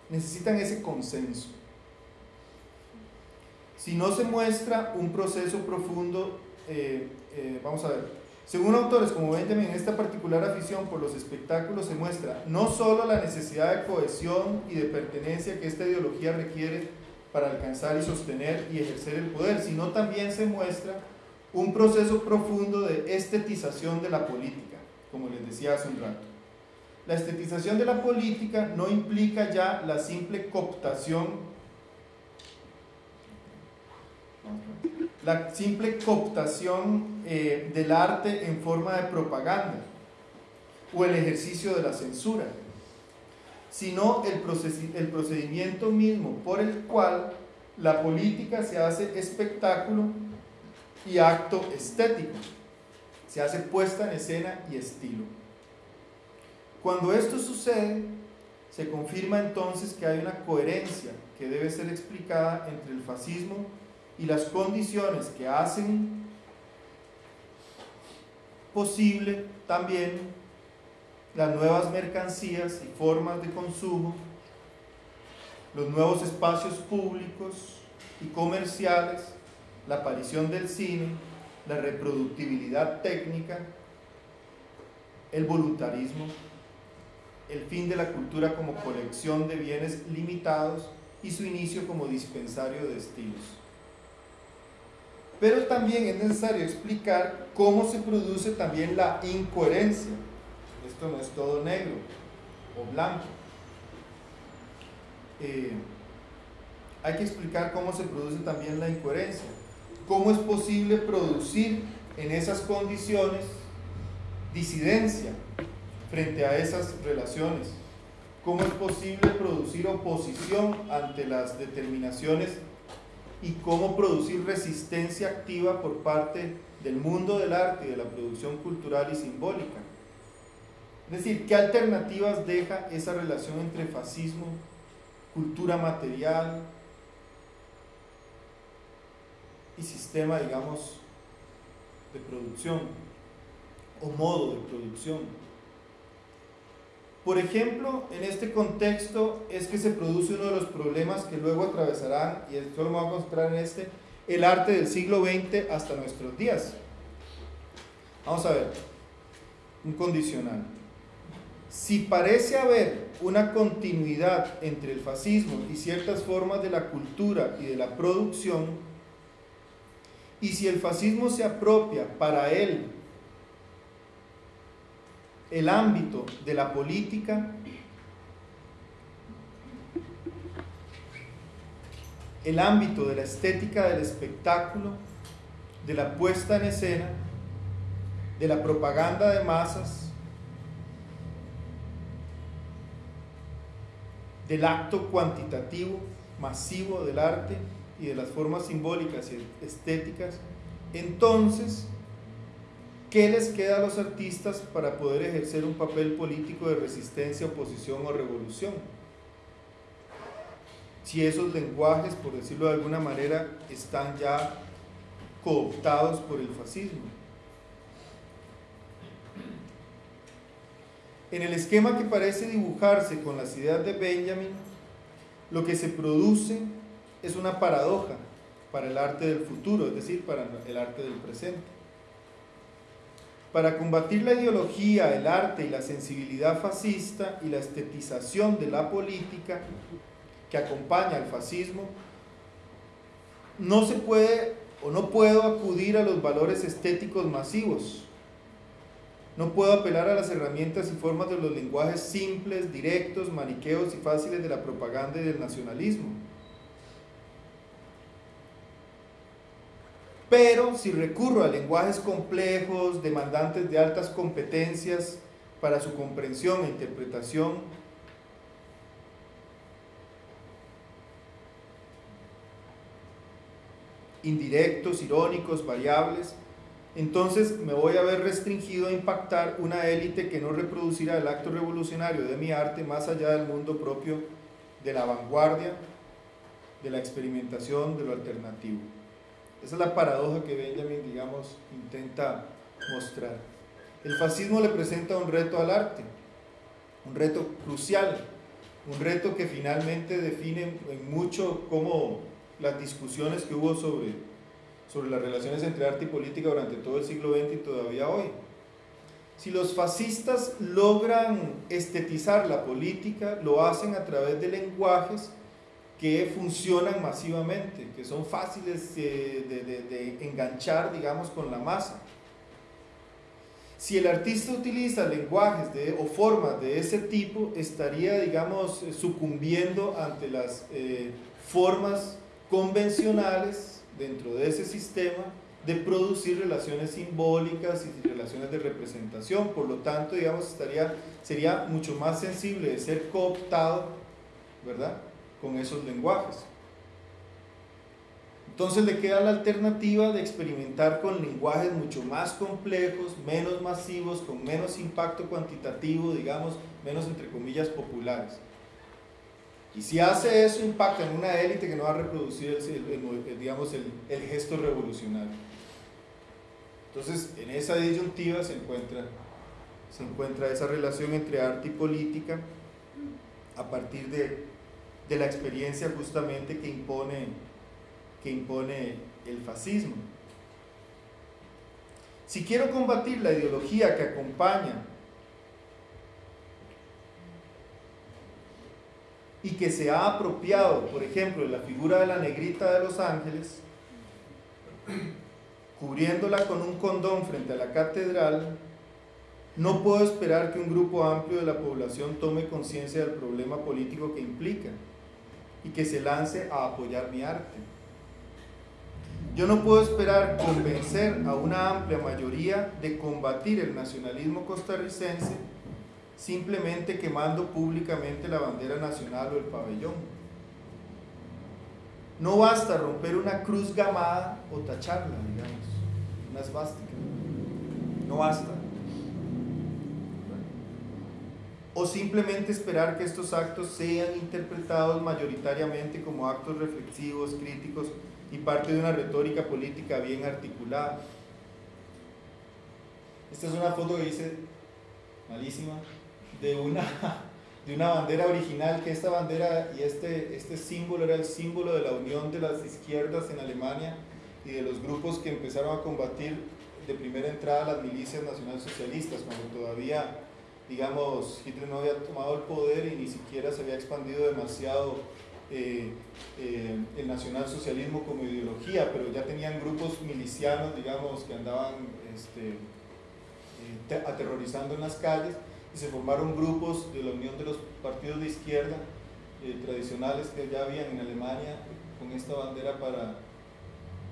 Necesitan ese consenso. Si no se muestra un proceso profundo, eh, eh, vamos a ver, según autores como Benjamin, en esta particular afición por los espectáculos se muestra no solo la necesidad de cohesión y de pertenencia que esta ideología requiere para alcanzar y sostener y ejercer el poder, sino también se muestra un proceso profundo de estetización de la política, como les decía hace un rato. La estetización de la política no implica ya la simple cooptación, la simple cooptación eh, del arte en forma de propaganda o el ejercicio de la censura, sino el, el procedimiento mismo por el cual la política se hace espectáculo y acto estético. Se hace puesta en escena y estilo. Cuando esto sucede, se confirma entonces que hay una coherencia que debe ser explicada entre el fascismo y las condiciones que hacen posible también las nuevas mercancías y formas de consumo, los nuevos espacios públicos y comerciales la aparición del cine, la reproductibilidad técnica, el voluntarismo, el fin de la cultura como colección de bienes limitados y su inicio como dispensario de estilos. Pero también es necesario explicar cómo se produce también la incoherencia. Esto no es todo negro o blanco. Eh, hay que explicar cómo se produce también la incoherencia. ¿Cómo es posible producir en esas condiciones disidencia frente a esas relaciones? ¿Cómo es posible producir oposición ante las determinaciones y cómo producir resistencia activa por parte del mundo del arte y de la producción cultural y simbólica? Es decir, ¿qué alternativas deja esa relación entre fascismo, cultura material y sistema, digamos, de producción o modo de producción? Por ejemplo, en este contexto es que se produce uno de los problemas que luego atravesarán, y esto lo vamos a mostrar en este, el arte del siglo XX hasta nuestros días. Vamos a ver, un condicional. Si parece haber una continuidad entre el fascismo y ciertas formas de la cultura y de la producción, y si el fascismo se apropia para él el ámbito de la política, el ámbito de la estética del espectáculo, de la puesta en escena, de la propaganda de masas, del acto cuantitativo, masivo del arte y de las formas simbólicas y estéticas, entonces ¿Qué les queda a los artistas para poder ejercer un papel político de resistencia, oposición o revolución? Si esos lenguajes, por decirlo de alguna manera, están ya cooptados por el fascismo. En el esquema que parece dibujarse con las ideas de Benjamin, lo que se produce es una paradoja para el arte del futuro, es decir, para el arte del presente. Para combatir la ideología, el arte y la sensibilidad fascista y la estetización de la política que acompaña al fascismo, no se puede o no puedo acudir a los valores estéticos masivos. No puedo apelar a las herramientas y formas de los lenguajes simples, directos, maniqueos y fáciles de la propaganda y del nacionalismo Pero si recurro a lenguajes complejos, demandantes de altas competencias para su comprensión e interpretación, indirectos, irónicos, variables, entonces me voy a ver restringido a impactar una élite que no reproducirá el acto revolucionario de mi arte más allá del mundo propio de la vanguardia, de la experimentación, de lo alternativo. Esa es la paradoja que Benjamin, digamos, intenta mostrar. El fascismo le presenta un reto al arte, un reto crucial, un reto que finalmente define mucho cómo las discusiones que hubo sobre, sobre las relaciones entre arte y política durante todo el siglo XX y todavía hoy. Si los fascistas logran estetizar la política, lo hacen a través de lenguajes que funcionan masivamente, que son fáciles eh, de, enganchar, digamos, con la masa. Si el artista utiliza lenguajes o formas de ese tipo, estaría, digamos, sucumbiendo ante las eh, formas convencionales dentro de ese sistema de producir relaciones simbólicas y relaciones de representación. Por lo tanto, digamos, estaría, sería mucho más sensible de ser cooptado, ¿verdad? Con esos lenguajes. Entonces le queda la alternativa de experimentar con lenguajes mucho más complejos, menos masivos, con menos impacto cuantitativo, digamos, menos entre comillas populares. Y si hace eso, impacta en una élite que no va a reproducir el, digamos, el, gesto revolucionario. Entonces, en esa disyuntiva se encuentra, se encuentra esa relación entre arte y política a partir de de la experiencia justamente que impone, que impone el fascismo. Si quiero combatir la ideología que acompaña y que se ha apropiado, por ejemplo, de la figura de la negrita de los ángeles, cubriéndola con un condón frente a la catedral, no puedo esperar que un grupo amplio de la población tome conciencia del problema político que implica y que se lance a apoyar mi arte. Yo no puedo esperar convencer a una amplia mayoría de combatir el nacionalismo costarricense simplemente quemando públicamente la bandera nacional o el pabellón. No basta romper una cruz gamada o tacharla, digamos, una esvástica. No basta. O simplemente esperar que estos actos sean interpretados mayoritariamente como actos reflexivos, críticos y parte de una retórica política bien articulada. Esta es una foto que hice malísima de una, de una bandera original, que esta bandera y este, este símbolo era el símbolo de la unión de las izquierdas en Alemania y de los grupos que empezaron a combatir de primera entrada las milicias nacionalsocialistas, cuando todavía, digamos, Hitler no había tomado el poder y ni siquiera se había expandido demasiado eh, eh, el nacionalsocialismo como ideología, pero ya tenían grupos milicianos, digamos, que andaban este, eh, aterrorizando en las calles y se formaron grupos de la unión de los partidos de izquierda eh, tradicionales que ya habían en Alemania con esta bandera para,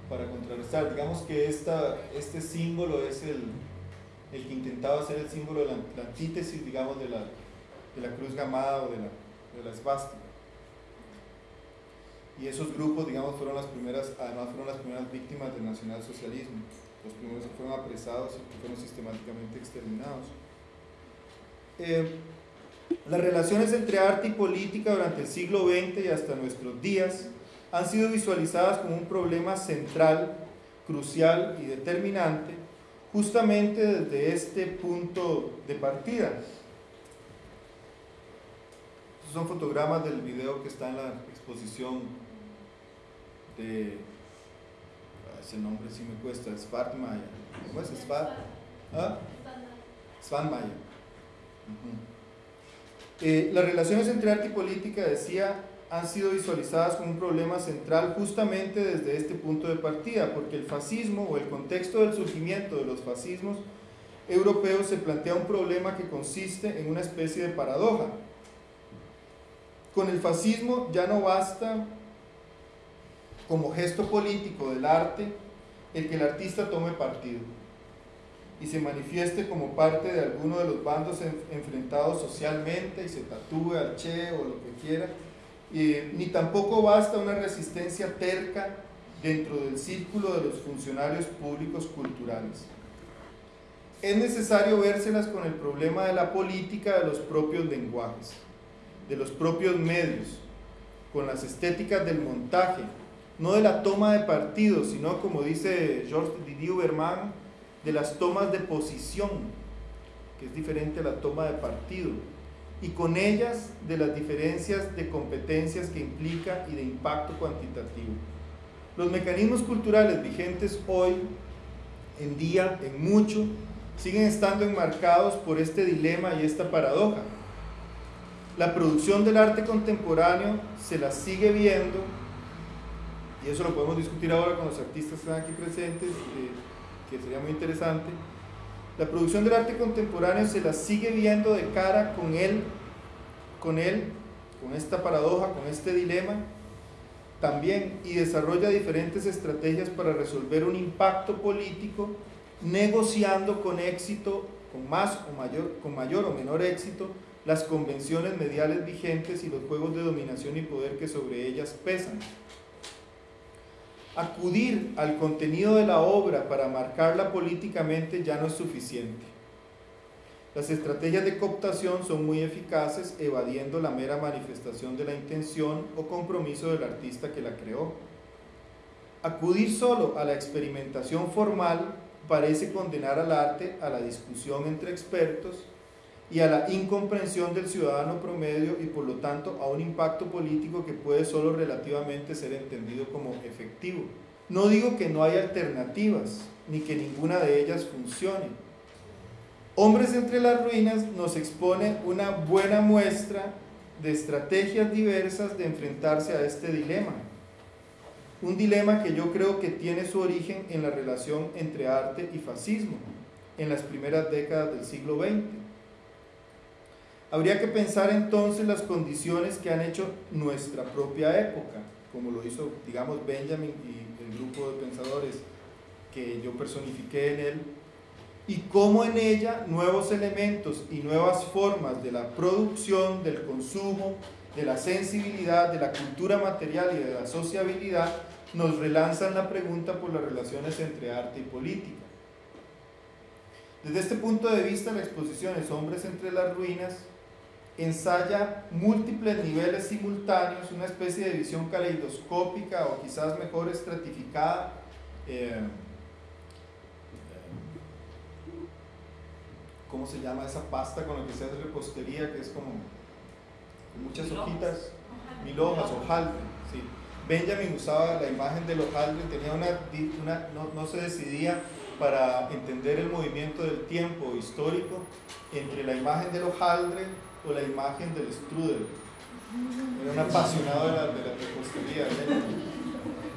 para contrarrestar. Digamos que esta, este símbolo es el, el que intentaba ser el símbolo de la, antítesis, digamos, de la, de la cruz gamada o de la, de la esvástica. Y esos grupos, digamos, fueron las primeras, además fueron las primeras víctimas del nacionalsocialismo, los primeros que fueron apresados y que fueron sistemáticamente exterminados. Eh, las relaciones entre arte y política durante el siglo XX y hasta nuestros días han sido visualizadas como un problema central, crucial y determinante, justamente desde este punto de partida. Estos son fotogramas del video que está en la exposición de... Ese nombre sí me cuesta, Svartmaya. ¿Cómo es? Svat? ¿Ah? Eh, las relaciones entre arte y política, decía, han sido visualizadas como un problema central justamente desde este punto de partida, porque el fascismo o el contexto del surgimiento de los fascismos europeos se plantea un problema que consiste en una especie de paradoja. Con el fascismo ya no basta como gesto político del arte el que el artista tome partido y se manifieste como parte de alguno de los bandos enfrentados socialmente y se tatúe al Che o lo que quiera, ni tampoco basta una resistencia terca dentro del círculo de los funcionarios públicos culturales. Es necesario vérselas con el problema de la política de los propios lenguajes, de los propios medios, con las estéticas del montaje, no de la toma de partido, sino como dice Georges Didier Berman, de las tomas de posición, que es diferente a la toma de partido, y con ellas de las diferencias de competencias que implica y de impacto cuantitativo. Los mecanismos culturales vigentes hoy en día, en mucho, siguen estando enmarcados por este dilema y esta paradoja. La producción del arte contemporáneo se la sigue viendo, y eso lo podemos discutir ahora con los artistas que están aquí presentes, eh, que sería muy interesante. La producción del arte contemporáneo se la sigue viendo de cara con él, con él, con esta paradoja, con este dilema también y desarrolla diferentes estrategias para resolver un impacto político, negociando con éxito, con más o mayor, con mayor o menor éxito, las convenciones mediales vigentes y los juegos de dominación y poder que sobre ellas pesan acudir al contenido de la obra para marcarla políticamente ya no es suficiente. Las estrategias de cooptación son muy eficaces evadiendo la mera manifestación de la intención o compromiso del artista que la creó. Acudir solo a la experimentación formal parece condenar al arte a la discusión entre expertos y a la incomprensión del ciudadano promedio y por lo tanto a un impacto político que puede solo relativamente ser entendido como efectivo. No digo que no hay alternativas, ni que ninguna de ellas funcione. Hombres entre las ruinas nos expone una buena muestra de estrategias diversas de enfrentarse a este dilema. un dilema que yo creo que tiene su origen en la relación entre arte y fascismo en las primeras décadas del siglo XX. Habría que pensar entonces las condiciones que han hecho nuestra propia época, como lo hizo, digamos, Benjamin y el grupo de pensadores que yo personifiqué en él, y cómo en ella nuevos elementos y nuevas formas de la producción, del consumo, de la sensibilidad, de la cultura material y de la sociabilidad nos relanzan la pregunta por las relaciones entre arte y política. Desde este punto de vista, la exposición es Hombres entre las ruinas ensaya múltiples niveles simultáneos, una especie de visión caleidoscópica o quizás mejor estratificada. Eh, ¿Cómo se llama esa pasta con la que se hace repostería? Que es como muchas hojitas, mil hojas, hojaldre. Sí. Benjamin usaba la imagen del hojaldre, tenía una, una no, no se decidía para entender el movimiento del tiempo histórico entre la imagen del hojaldre o la imagen del strudel. Era un apasionado de la, de la repostería.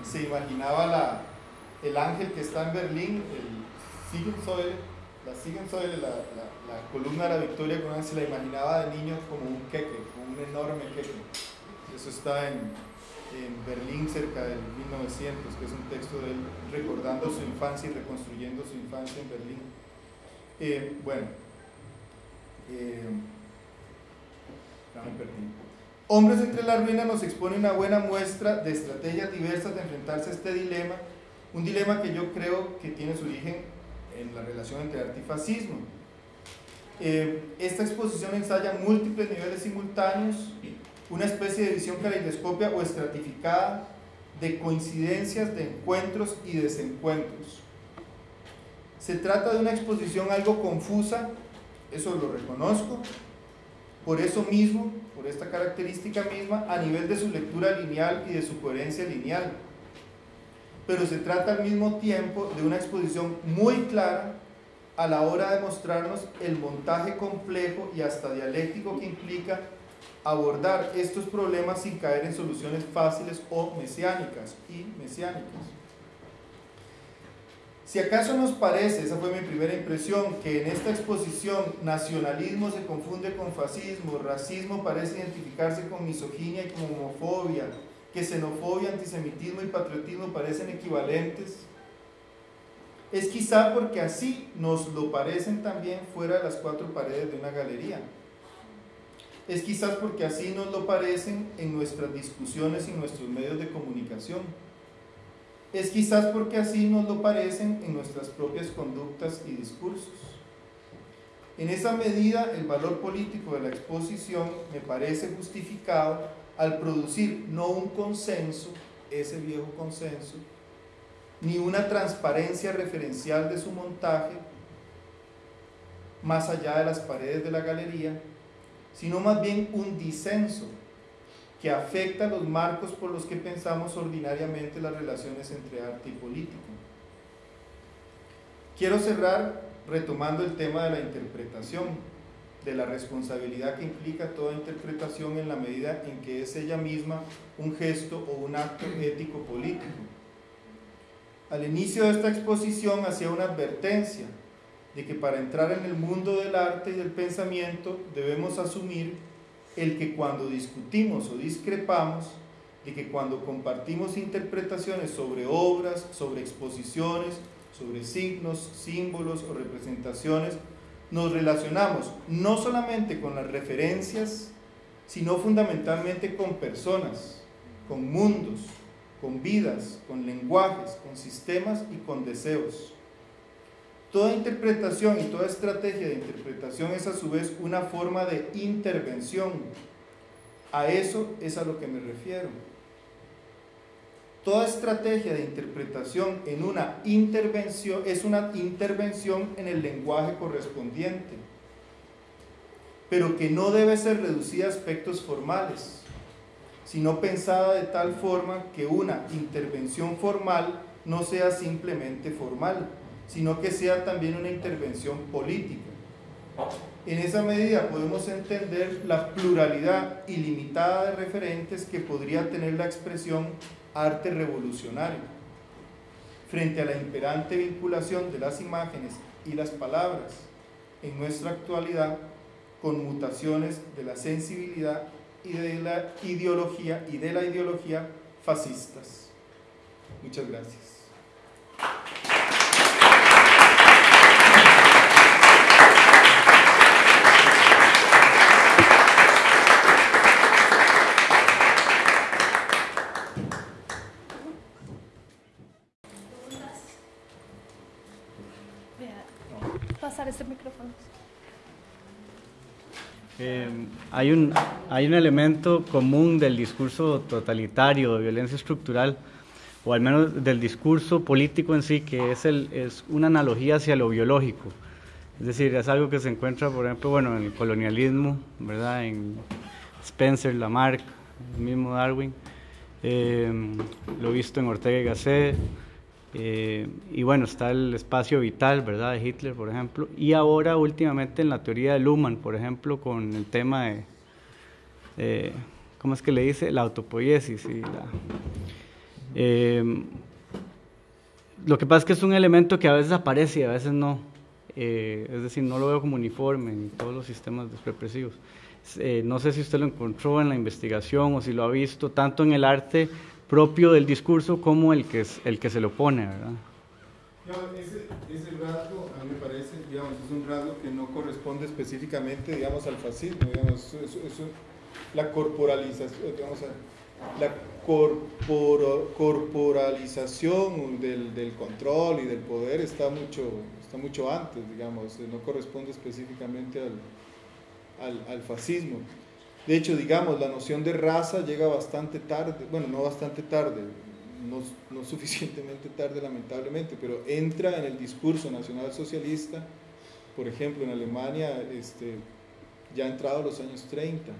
Se imaginaba la, el ángel que está en Berlín, el Siegensäule, la Siegensäule, la, la, la, columna de la victoria, se la imaginaba de niño como un queque, como un enorme queque. Eso está en, en Berlín cerca del 1900, que es un texto de él recordando su infancia y reconstruyendo su infancia en Berlín. Eh, bueno, eh, Hombres entre la ruina nos expone una buena muestra de estrategias diversas de enfrentarse a este dilema, un dilema que yo creo que tiene su origen en la relación entre arte. Eh, esta exposición ensaya múltiples niveles simultáneos, una especie de visión caleidoscopia o estratificada de coincidencias, de encuentros y desencuentros. Se trata de una exposición algo confusa, eso lo reconozco, por eso mismo, por esta característica misma, a nivel de su lectura lineal y de su coherencia lineal. Pero se trata al mismo tiempo de una exposición muy clara a la hora de mostrarnos el montaje complejo y hasta dialéctico que implica abordar estos problemas sin caer en soluciones fáciles o mesiánicas y mesiánicas. Si acaso nos parece, esa fue mi primera impresión, que en esta exposición nacionalismo se confunde con fascismo, racismo parece identificarse con misoginia y con homofobia, que xenofobia, antisemitismo y patriotismo parecen equivalentes, es quizá porque así nos lo parecen también fuera de las cuatro paredes de una galería. Es quizás porque así nos lo parecen en nuestras discusiones y nuestros medios de comunicación es quizás porque así nos lo parecen en nuestras propias conductas y discursos. En esa medida, el valor político de la exposición me parece justificado al producir no un consenso, ese viejo consenso, ni una transparencia referencial de su montaje, más allá de las paredes de la galería, sino más bien un disenso que afecta los marcos por los que pensamos ordinariamente las relaciones entre arte y política. Quiero cerrar retomando el tema de la interpretación, de la responsabilidad que implica toda interpretación en la medida en que es ella misma un gesto o un acto ético político. Al inicio de esta exposición hacía una advertencia de que para entrar en el mundo del arte y del pensamiento debemos asumir el que cuando discutimos o discrepamos, de que cuando compartimos interpretaciones sobre obras, sobre exposiciones, sobre signos, símbolos o representaciones, nos relacionamos no solamente con las referencias, sino fundamentalmente con personas, con mundos, con vidas, con lenguajes, con sistemas y con deseos. Toda interpretación y toda estrategia de interpretación es a su vez una forma de intervención. A eso es a lo que me refiero. Toda estrategia de interpretación en una intervención es una intervención en el lenguaje correspondiente, pero que no debe ser reducida a aspectos formales, sino pensada de tal forma que una intervención formal no sea simplemente formal, sino que sea también una intervención política. En esa medida podemos entender la pluralidad ilimitada de referentes que podría tener la expresión arte revolucionario, frente a la imperante vinculación de las imágenes y las palabras en nuestra actualidad con mutaciones de la sensibilidad y de la ideología y de la ideología fascistas. Muchas gracias. Eh, hay, un, hay un elemento común del discurso totalitario de violencia estructural, o al menos del discurso político en sí, que es, el, es una analogía hacia lo biológico. Es decir, es algo que se encuentra, por ejemplo, bueno, en el colonialismo, ¿verdad? En Spencer, Lamarck, el mismo Darwin. Eh, lo visto en Ortega y Gasset, eh, y bueno, está el espacio vital, ¿verdad?, de Hitler, por ejemplo. Y ahora, últimamente, en la teoría de Luhmann, por ejemplo, con el tema de, ¿cómo es que le dice? La autopoiesis. Y la, eh, lo que pasa es que es un elemento que a veces aparece y a veces no. Eh, es decir, no lo veo como uniforme en todos los sistemas represivos. no sé si usted lo encontró en la investigación o si lo ha visto, tanto en el arte propio del discurso como el que, es, el que se lo pone, ¿verdad? ese, ese, rasgo, a mí me parece, digamos, es un rasgo que no corresponde específicamente, digamos, al fascismo, digamos, la corporalización, digamos, la corporalización del, del, control y del poder está mucho, está mucho antes, digamos, no corresponde específicamente al, al fascismo. De hecho, digamos, la noción de raza llega bastante tarde, bueno, no bastante tarde, no, suficientemente tarde lamentablemente, pero entra en el discurso nacional socialista, por ejemplo, en Alemania, este, ya ha entrado los años 30,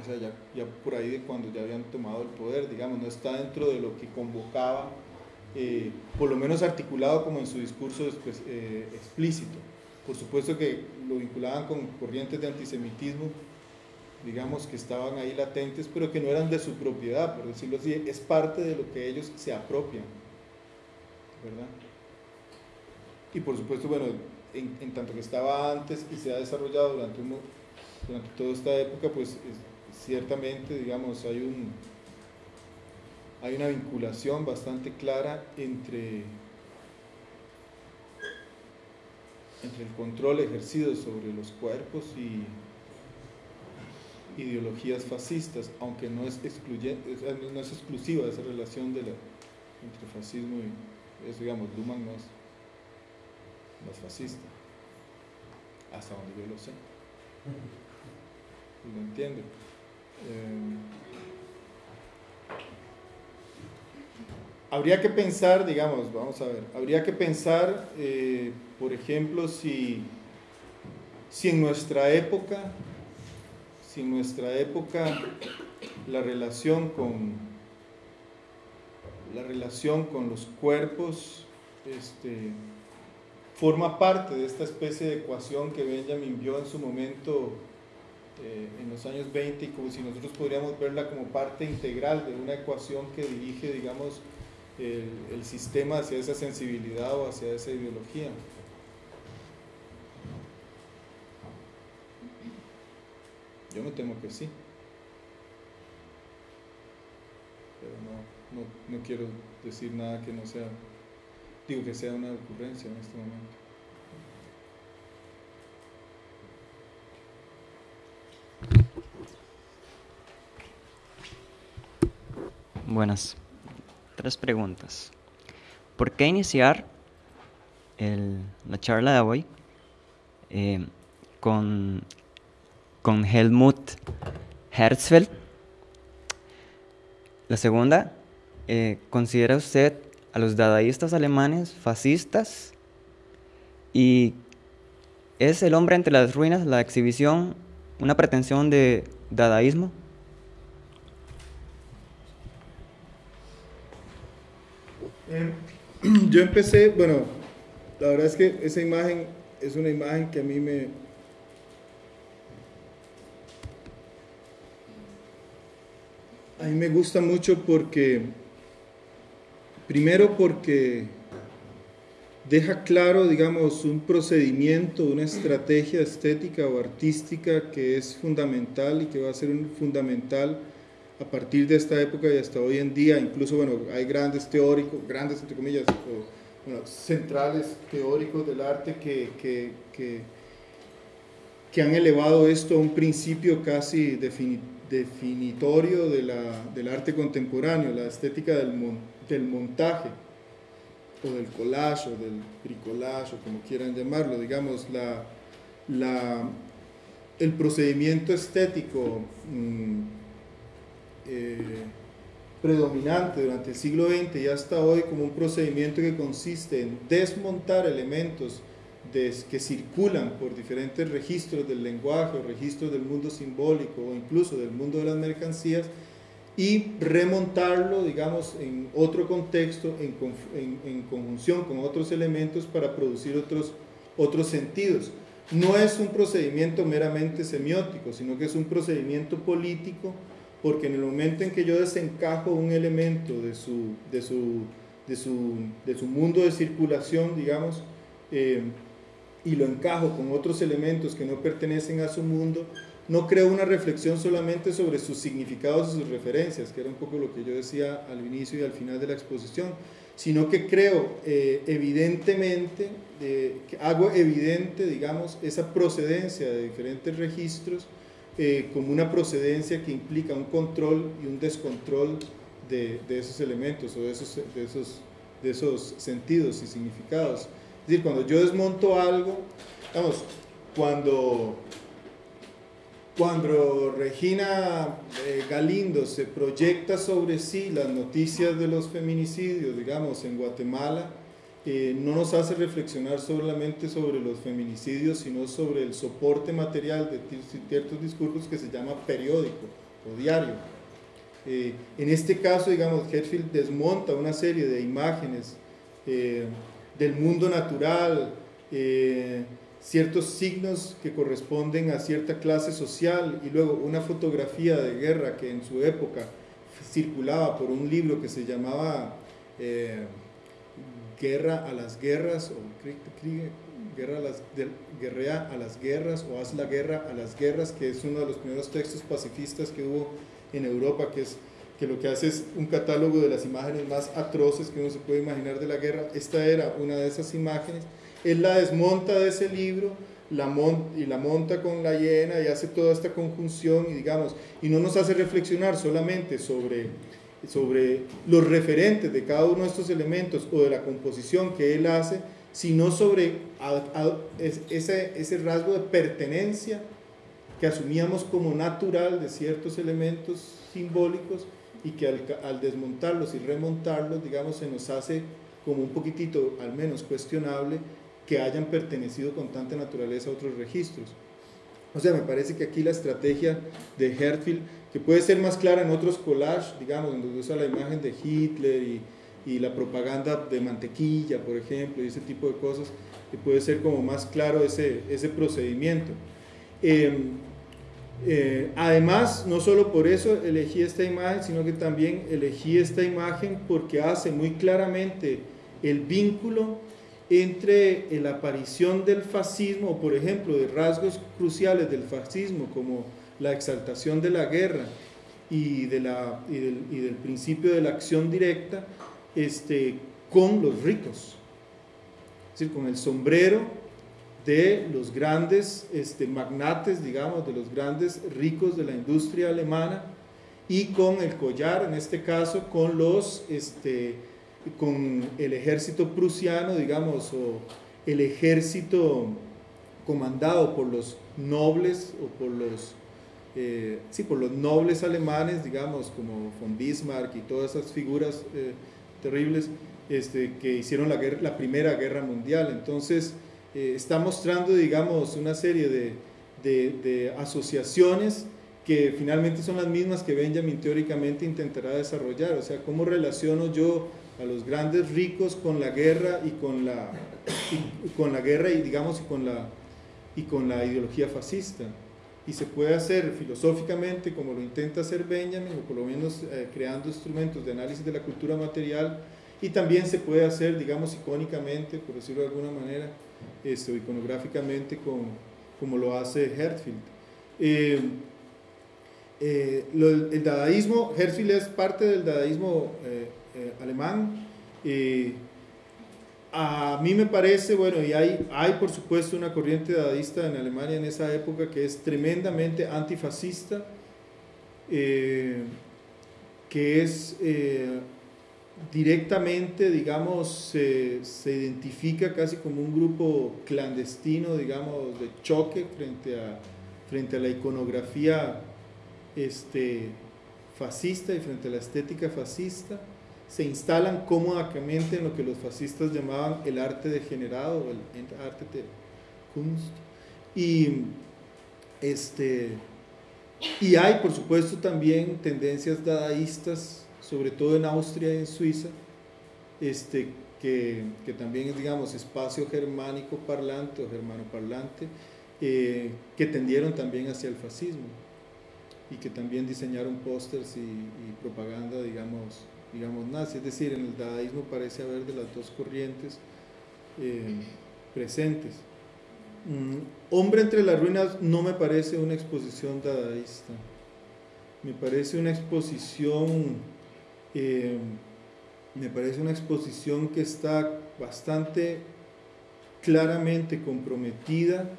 o sea, ya, por ahí de cuando ya habían tomado el poder, digamos, no está dentro de lo que convocaba, eh, por lo menos articulado como en su discurso eh, explícito. Por supuesto que lo vinculaban con corrientes de antisemitismo, digamos, que estaban ahí latentes, pero que no eran de su propiedad, por decirlo así, es parte de lo que ellos se apropian, ¿verdad? Y por supuesto, bueno, en, tanto que estaba antes y se ha desarrollado durante, durante toda esta época, pues ciertamente, digamos, hay, un, hay una vinculación bastante clara entre, entre el control ejercido sobre los cuerpos y ideologías fascistas, aunque no es, excluyente, no es exclusiva esa relación de la, entre fascismo y, eso digamos, Luhmann no es, no es fascista, hasta donde yo lo sé. Lo entiendo. Eh, habría que pensar, digamos, vamos a ver, habría que pensar, eh, por ejemplo, si, si en nuestra época si en nuestra época la relación con la relación con los cuerpos este, forma parte de esta especie de ecuación que Benjamin vio en su momento eh, en los años 20 y como si nosotros podríamos verla como parte integral de una ecuación que dirige, digamos, el, el sistema hacia esa sensibilidad o hacia esa ideología. Yo me temo que sí. Pero no, no, no quiero decir nada que no sea, digo que sea una ocurrencia en este momento. Buenas. Tres preguntas. ¿Por qué iniciar el, la charla de hoy eh, con con Helmut Herzfeld. La segunda, eh, ¿considera usted a los dadaístas alemanes fascistas? ¿Y es el hombre entre las ruinas, la exhibición, una pretensión de dadaísmo? Eh, yo empecé, bueno, la verdad es que esa imagen es una imagen que a mí me, a mí me gusta mucho porque, primero porque deja claro, digamos, un procedimiento, una estrategia estética o artística que es fundamental y que va a ser fundamental a partir de esta época y hasta hoy en día. Incluso, bueno, hay grandes teóricos, grandes entre comillas, o, centrales teóricos del arte que, que, que, que, han elevado esto a un principio casi definitorio de la, del arte contemporáneo, la estética del, del montaje o del collage o del bricolage o como quieran llamarlo, digamos, la, la, el procedimiento estético mm, eh, predominante durante el siglo XX y hasta hoy como un procedimiento que consiste en desmontar elementos que circulan por diferentes registros del lenguaje o registros del mundo simbólico o incluso del mundo de las mercancías y remontarlo, digamos, en otro contexto, en, conjunción con otros elementos para producir otros, otros sentidos. No es un procedimiento meramente semiótico, sino que es un procedimiento político, porque en el momento en que yo desencajo un elemento de su, de su, de su, de su mundo de circulación, digamos, eh, y lo encajo con otros elementos que no pertenecen a su mundo, no creo una reflexión solamente sobre sus significados y sus referencias, que era un poco lo que yo decía al inicio y al final de la exposición, sino que creo eh, evidentemente, hago evidente, digamos, esa procedencia de diferentes registros eh, como una procedencia que implica un control y un descontrol de, esos elementos o de esos, de, esos, de esos sentidos y significados. Es decir, cuando yo desmonto algo, vamos, cuando cuando Regina eh, Galindo se proyecta sobre sí las noticias de los feminicidios, digamos, en Guatemala, eh, no nos hace reflexionar solamente sobre los feminicidios, sino sobre el soporte material de ciertos discursos que se llama periódico o diario. Eh, en este caso, digamos, Hetfield desmonta una serie de imágenes del mundo natural, ciertos signos que corresponden a cierta clase social y luego una fotografía de guerra que en su época circulaba por un libro que se llamaba eh, Guerra a las Guerras o Guerra a las, Guerrea a las Guerras o Haz la Guerra a las Guerras, que es uno de los primeros textos pacifistas que hubo en Europa, que es que lo que hace es un catálogo de las imágenes más atroces que uno se puede imaginar de la guerra. Esta era una de esas imágenes él la desmonta de ese libro la y la monta con la hiena y hace toda esta conjunción y digamos, y no nos hace reflexionar solamente sobre, sobre los referentes de cada uno de estos elementos o de la composición que él hace, sino sobre ese, ese rasgo de pertenencia que asumíamos como natural de ciertos elementos simbólicos y que al, al desmontarlos y remontarlos, digamos, se nos hace como un poquitito, al menos cuestionable, que hayan pertenecido con tanta naturaleza a otros registros. O sea, me parece que aquí la estrategia de Hertfield, que puede ser más clara en otros collages, digamos, donde usa la imagen de Hitler y, y, la propaganda de mantequilla, por ejemplo, y ese tipo de cosas, que puede ser como más claro ese, ese procedimiento. Em, eh, además, no solo por eso elegí esta imagen, sino que también elegí esta imagen porque hace muy claramente el vínculo entre la aparición del fascismo, por ejemplo, de rasgos cruciales del fascismo, como la exaltación de la guerra y, del, principio de la acción directa, este, con los ricos, es decir, con el sombrero de los grandes este, magnates, digamos, de los grandes ricos de la industria alemana, y con el collar, en este caso, con los... Este, con el ejército prusiano, digamos, o el ejército comandado por los nobles o por los, eh, sí, por los nobles alemanes, digamos, como von Bismarck y todas esas figuras eh, terribles este, que hicieron la, la Primera Guerra Mundial. Entonces, eh, está mostrando, digamos, una serie de, de, de asociaciones que finalmente son las mismas que Benjamin teóricamente intentará desarrollar. O sea, ¿cómo relaciono yo a los grandes ricos con la guerra y con la, con la guerra y digamos y con la, y con la ideología fascista. y se puede hacer filosóficamente como lo intenta hacer Benjamin, o por lo menos eh, creando instrumentos de análisis de la cultura material, y también se puede hacer, digamos, icónicamente, por decirlo de alguna manera, este, iconográficamente, con, como lo hace Hertfield. Eh, eh, el dadaísmo, Hertfield es parte del dadaísmo alemán, a mí me parece, bueno, y hay, hay por supuesto una corriente dadaísta en Alemania en esa época que es tremendamente antifascista, eh, que es eh, directamente, digamos, se, se, identifica casi como un grupo clandestino, digamos, de choque frente a, frente a la iconografía este, fascista y frente a la estética fascista se instalan cómodamente en lo que los fascistas llamaban el arte degenerado, el arte de Kunst. Y, este, y hay, por supuesto, también tendencias dadaístas, sobre todo en Austria y en Suiza, este, que, que también es, digamos, espacio germánico parlante o germano parlante, eh, que tendieron también hacia el fascismo y que también diseñaron pósters y, propaganda, digamos, digamos, nazi. Es decir, en el dadaísmo parece haber de las dos corrientes eh, presentes. Mm, Hombre entre las ruinas no me parece una exposición dadaísta. Me parece una exposición, eh, me parece una exposición que está bastante claramente comprometida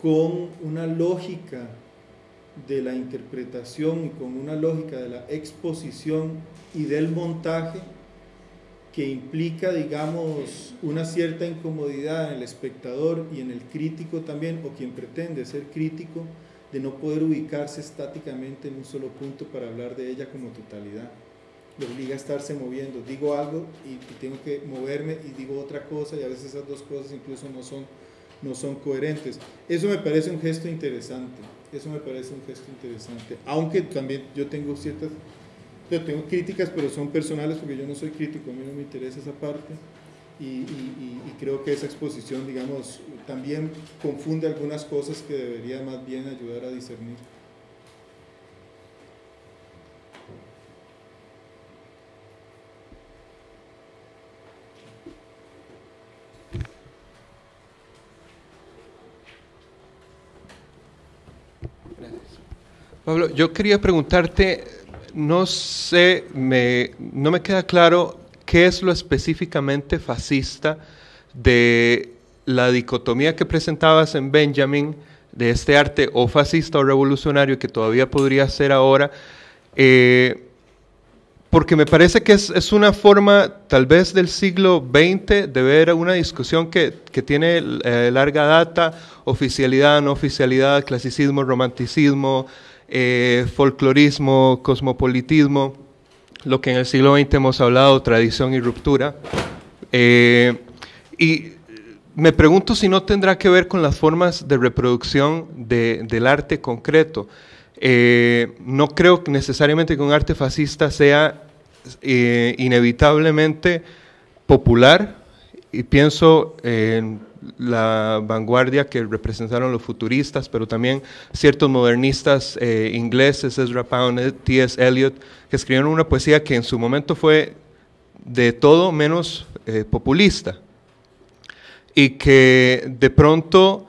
con una lógica de la interpretación y con una lógica de la exposición y del montaje que implica, digamos, una cierta incomodidad en el espectador y en el crítico también, o quien pretende ser crítico, de no poder ubicarse estáticamente en un solo punto para hablar de ella como totalidad. Le obliga a estarse moviendo. Digo algo y, tengo que moverme y digo otra cosa y a veces esas dos cosas incluso no son, no son coherentes. Eso me parece un gesto interesante. Eso me parece un gesto interesante. Aunque también yo tengo ciertas, yo tengo críticas, pero son personales porque yo no soy crítico, a mí no me interesa esa parte. Y, creo que esa exposición, digamos, también confunde algunas cosas que debería más bien ayudar a discernir. Pablo, yo quería preguntarte, no sé, me, no me queda claro qué es lo específicamente fascista de la dicotomía que presentabas en Benjamin, de este arte o fascista o revolucionario que todavía podría ser ahora, eh, porque me parece que es, una forma tal vez del siglo XX de ver una discusión que, tiene eh, larga data, oficialidad, no oficialidad, clasicismo, romanticismo, eh, folclorismo, cosmopolitismo, lo que en el siglo XX hemos hablado, tradición y ruptura. Y me pregunto si no tendrá que ver con las formas de reproducción del arte concreto. Eh, no creo necesariamente que un arte fascista sea inevitablemente popular, y pienso en la vanguardia que representaron los futuristas, pero también ciertos modernistas eh, ingleses, Ezra Pound, T.S. Eliot, que escribieron una poesía que en su momento fue de todo menos eh, populista y que de pronto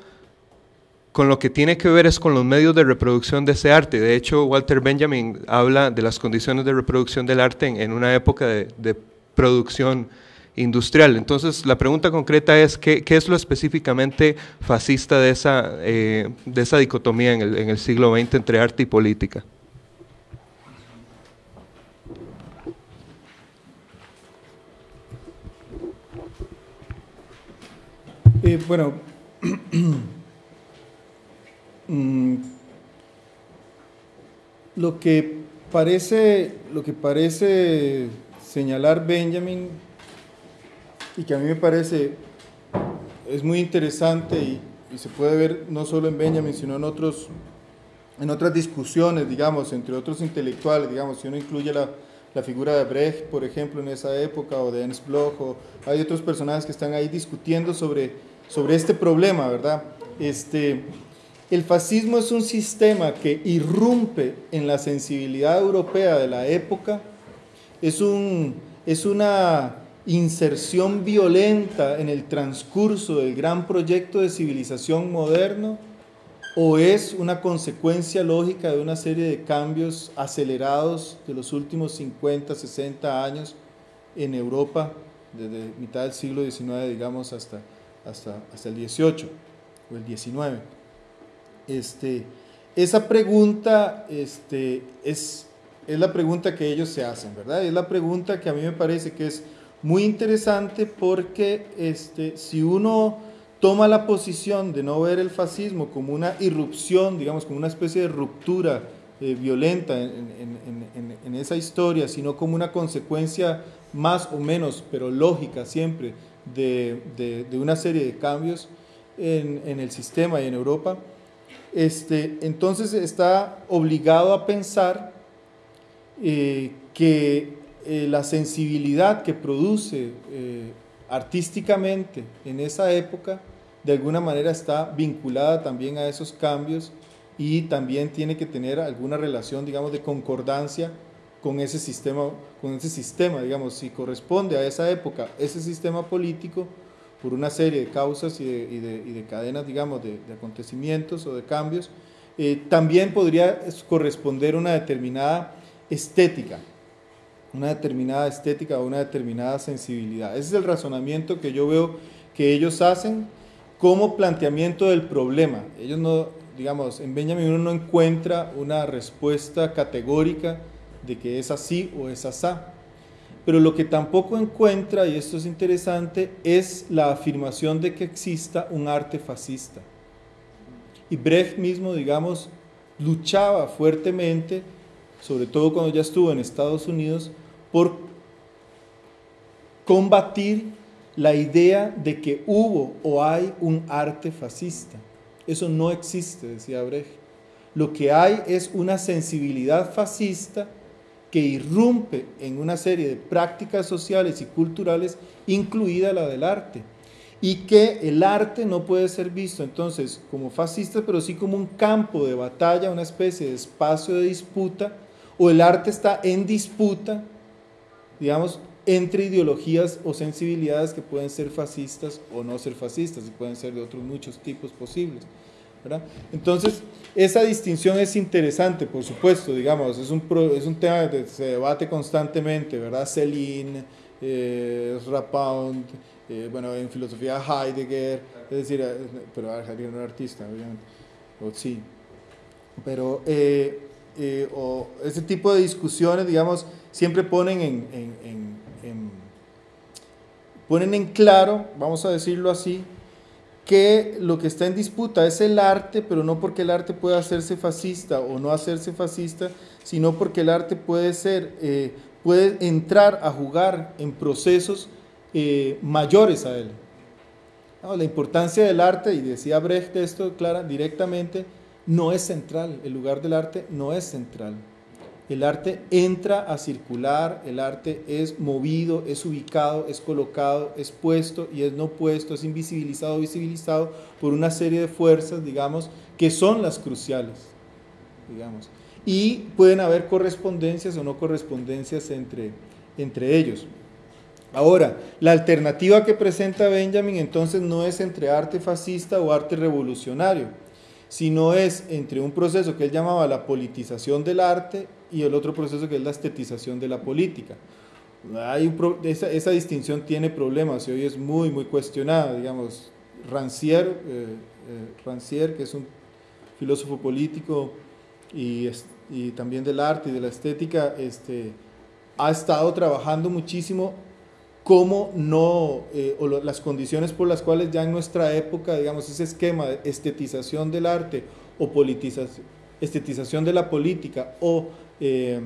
con lo que tiene que ver es con los medios de reproducción de ese arte. De hecho, Walter Benjamin habla de las condiciones de reproducción del arte en, una época de, producción industrial. Entonces, la pregunta concreta es, ¿qué, es lo específicamente fascista de esa, eh, de esa dicotomía en el, en el siglo XX entre arte y política? Eh, bueno, mm, lo que parece, lo que parece señalar Benjamin y que a mí me parece es muy interesante y, se puede ver no solo en Benjamin, sino en, otros, en otras discusiones, digamos, entre otros intelectuales, digamos, si uno incluye la, figura de Brecht, por ejemplo, en esa época, o de Ernst Bloch, o hay otros personajes que están ahí discutiendo sobre, sobre este problema, ¿verdad? Este, el fascismo es un sistema que irrumpe en la sensibilidad europea de la época, es, un, es una inserción violenta en el transcurso del gran proyecto de civilización moderno o es una consecuencia lógica de una serie de cambios acelerados de los últimos 50, 60 años en Europa, desde mitad del siglo XIX, digamos, hasta, hasta, hasta el XVIII o el XIX. Este, esa pregunta este, es, es la pregunta que ellos se hacen, ¿verdad? Es la pregunta que a mí me parece que es muy interesante porque este, si uno toma la posición de no ver el fascismo como una irrupción, digamos, como una especie de ruptura eh, violenta en, esa historia, sino como una consecuencia más o menos, pero lógica siempre, de, una serie de cambios en, el sistema y en Europa, este, entonces está obligado a pensar eh, que eh, la sensibilidad que produce artísticamente en esa época de alguna manera está vinculada también a esos cambios y también tiene que tener alguna relación, digamos, de concordancia con ese sistema, con ese sistema, digamos, si corresponde a esa época, ese sistema político, por una serie de causas y de, cadenas, digamos, de, acontecimientos o de cambios, eh, también podría corresponder una determinada estética, una determinada estética o una determinada sensibilidad. Ese es el razonamiento que yo veo que ellos hacen como planteamiento del problema. Ellos no, digamos, en Benjamin uno no encuentra una respuesta categórica de que es así o es asá. Pero lo que tampoco encuentra, y esto es interesante, es la afirmación de que exista un arte fascista. Y Brecht mismo, digamos, luchaba fuertemente, sobre todo cuando ya estuvo en Estados Unidos, por combatir la idea de que hubo o hay un arte fascista. Eso no existe, decía Brecht. Lo que hay es una sensibilidad fascista que irrumpe en una serie de prácticas sociales y culturales, incluida la del arte. Y que el arte no puede ser visto entonces como fascista, pero sí como un campo de batalla, una especie de espacio de disputa, o el arte está en disputa, digamos, entre ideologías o sensibilidades que pueden ser fascistas o no ser fascistas y pueden ser de otros muchos tipos posibles. Entonces, esa distinción es interesante, por supuesto, digamos, es un, es un tema que se debate constantemente, ¿verdad? Celine, eh, eh, bueno, en filosofía Heidegger, es decir, eh, pero Heidegger no era artista, obviamente, o sí, pero eh, o ese tipo de discusiones, digamos, siempre ponen en ponen en claro, vamos a decirlo así, que lo que está en disputa es el arte, pero no porque el arte pueda hacerse fascista o no hacerse fascista, sino porque el arte puede ser, eh, puede entrar a jugar en procesos eh, mayores a él. la importancia del arte, y decía Brecht esto clara, directamente, no es central, el lugar del arte no es central. El arte entra a circular, el arte es movido, es ubicado, es colocado, es puesto y es no puesto, es invisibilizado, visibilizado por una serie de fuerzas, digamos, que son las cruciales, digamos. Y pueden haber correspondencias o no correspondencias entre, entre ellos. Ahora, la alternativa que presenta Benjamin entonces no es entre arte fascista o arte revolucionario, sino es entre un proceso que él llamaba la politización del arte y el otro proceso que es la estetización de la política. Hay esa, esa, distinción tiene problemas y hoy es muy, muy cuestionada. Digamos, Rancière, eh, eh, Rancière que es un filósofo político y, y, también del arte y de la estética, este, ha estado trabajando muchísimo cómo no, eh, o las condiciones por las cuales ya en nuestra época, digamos, ese esquema de estetización del arte o politización, estetización de la política o eh,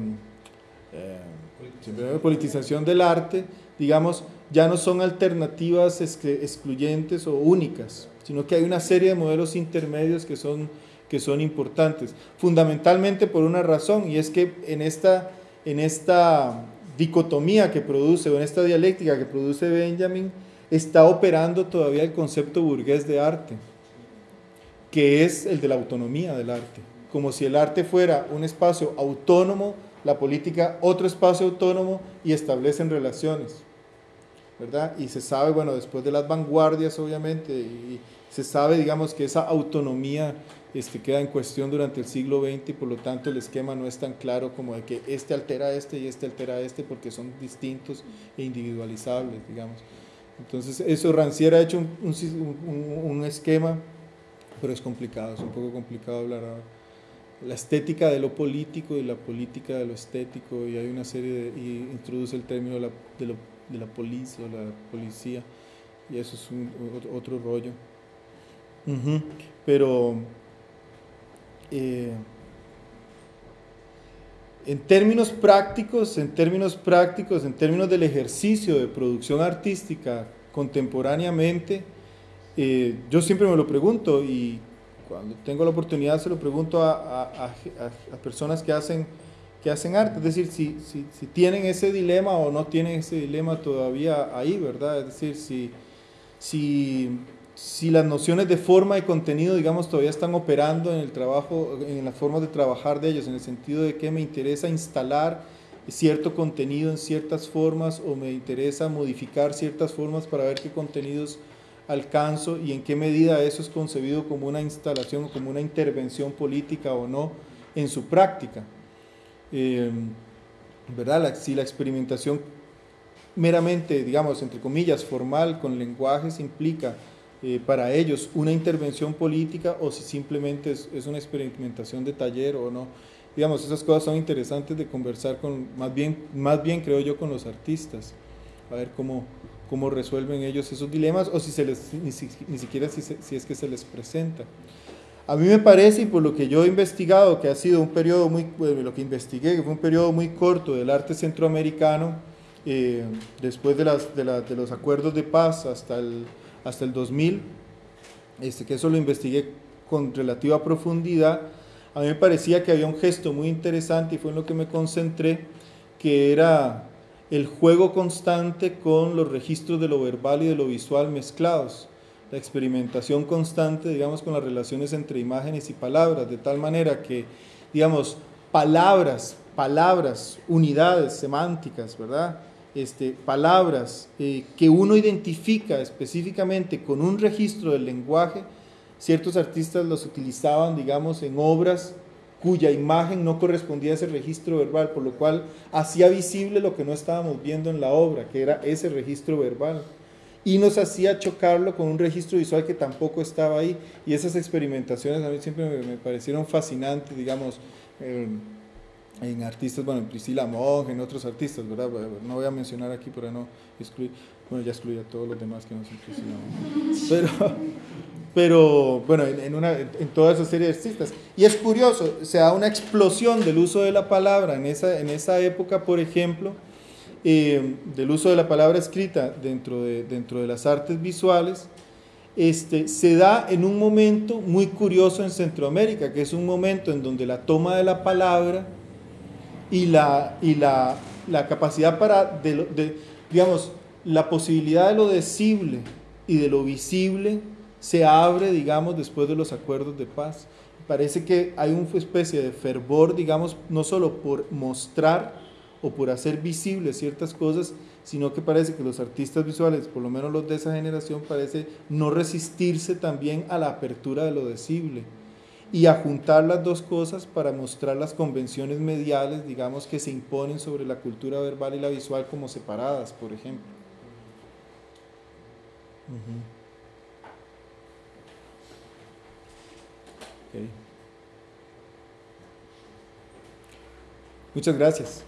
eh, politización del arte, digamos, ya no son alternativas excluyentes o únicas, sino que hay una serie de modelos intermedios que son, que son importantes, fundamentalmente por una razón, y es que en esta, en esta dicotomía que produce, o en esta dialéctica que produce Benjamin, está operando todavía el concepto burgués de arte. que es el de la autonomía del arte, como si el arte fuera un espacio autónomo, la política otro espacio autónomo y establecen relaciones, ¿verdad? Y se sabe, bueno, después de las vanguardias, obviamente, y se sabe, digamos, que esa autonomía este, queda en cuestión durante el siglo XX y por lo tanto el esquema no es tan claro como de que este altera a este y este altera a este porque son distintos e individualizables, digamos. Entonces, eso Rancière ha hecho un, un, esquema, pero es complicado, es un poco complicado hablar ahora. La estética de lo político y la política de lo estético, y hay una serie de, y introduce el término de la, de, lo, de la policía, la policía, y eso es un, otro rollo. Pero eh, en términos prácticos, en términos prácticos, en términos del ejercicio de producción artística contemporáneamente, eh, yo siempre me lo pregunto y cuando tengo la oportunidad se lo pregunto a, personas que hacen, que hacen arte, es decir, si, si, si, tienen ese dilema o no tienen ese dilema todavía ahí, ¿verdad? Es decir, si, si si las nociones de forma y contenido, digamos, todavía están operando en el trabajo, en las formas de trabajar de ellos, en el sentido de que me interesa instalar cierto contenido en ciertas formas o me interesa modificar ciertas formas para ver qué contenidos alcanzo y en qué medida eso es concebido como una instalación o como una intervención política o no en su práctica. Eh, ¿Verdad? si la experimentación meramente, digamos, entre comillas, formal con lenguajes implica eh, para ellos una intervención política o si simplemente es, una experimentación de taller o no. Digamos, esas cosas son interesantes de conversar con, más bien, más bien creo yo, con los artistas, a ver cómo, cómo resuelven ellos esos dilemas o si se les, ni, siquiera si, si es que se les presenta. A mí me parece, y por lo que yo he investigado, que ha sido un periodo muy, lo que investigué, que fue un periodo muy corto del arte centroamericano, eh, después de, las, de, de, los acuerdos de paz hasta el, hasta el 2000, este, que eso lo investigué con relativa profundidad, a mí me parecía que había un gesto muy interesante y fue en lo que me concentré, que era el juego constante con los registros de lo verbal y de lo visual mezclados, la experimentación constante, digamos, con las relaciones entre imágenes y palabras, de tal manera que, digamos, palabras, palabras, unidades semánticas, ¿verdad? Este, palabras eh, que uno identifica específicamente con un registro del lenguaje, ciertos artistas los utilizaban, digamos, en obras cuya imagen no correspondía a ese registro verbal, por lo cual hacía visible lo que no estábamos viendo en la obra, que era ese registro verbal. Y nos hacía chocarlo con un registro visual que tampoco estaba ahí. Y esas experimentaciones a mí siempre me, parecieron fascinantes, digamos. Eh, en artistas, bueno, en Priscila Monge, en otros artistas, ¿verdad? No voy a mencionar aquí para no excluir, bueno, ya excluí a todos los demás que no son Priscila Monge. Pero, pero bueno, en, una, en toda esa serie de artistas. Y es curioso, se da una explosión del uso de la palabra en esa, en esa época, por ejemplo, eh, del uso de la palabra escrita dentro de, dentro de las artes visuales, este, se da en un momento muy curioso en Centroamérica, que es un momento en donde la toma de la palabra y la, y la, la capacidad para, de, digamos, la posibilidad de lo decible y de lo visible se abre, digamos, después de los acuerdos de paz. Parece que hay una especie de fervor, digamos, no solo por mostrar o por hacer visibles ciertas cosas, sino que parece que los artistas visuales, por lo menos los de esa generación, parece no resistirse también a la apertura de lo decible y a juntar las dos cosas para mostrar las convenciones mediales, digamos, que se imponen sobre la cultura verbal y la visual como separadas, por ejemplo. Muchas gracias.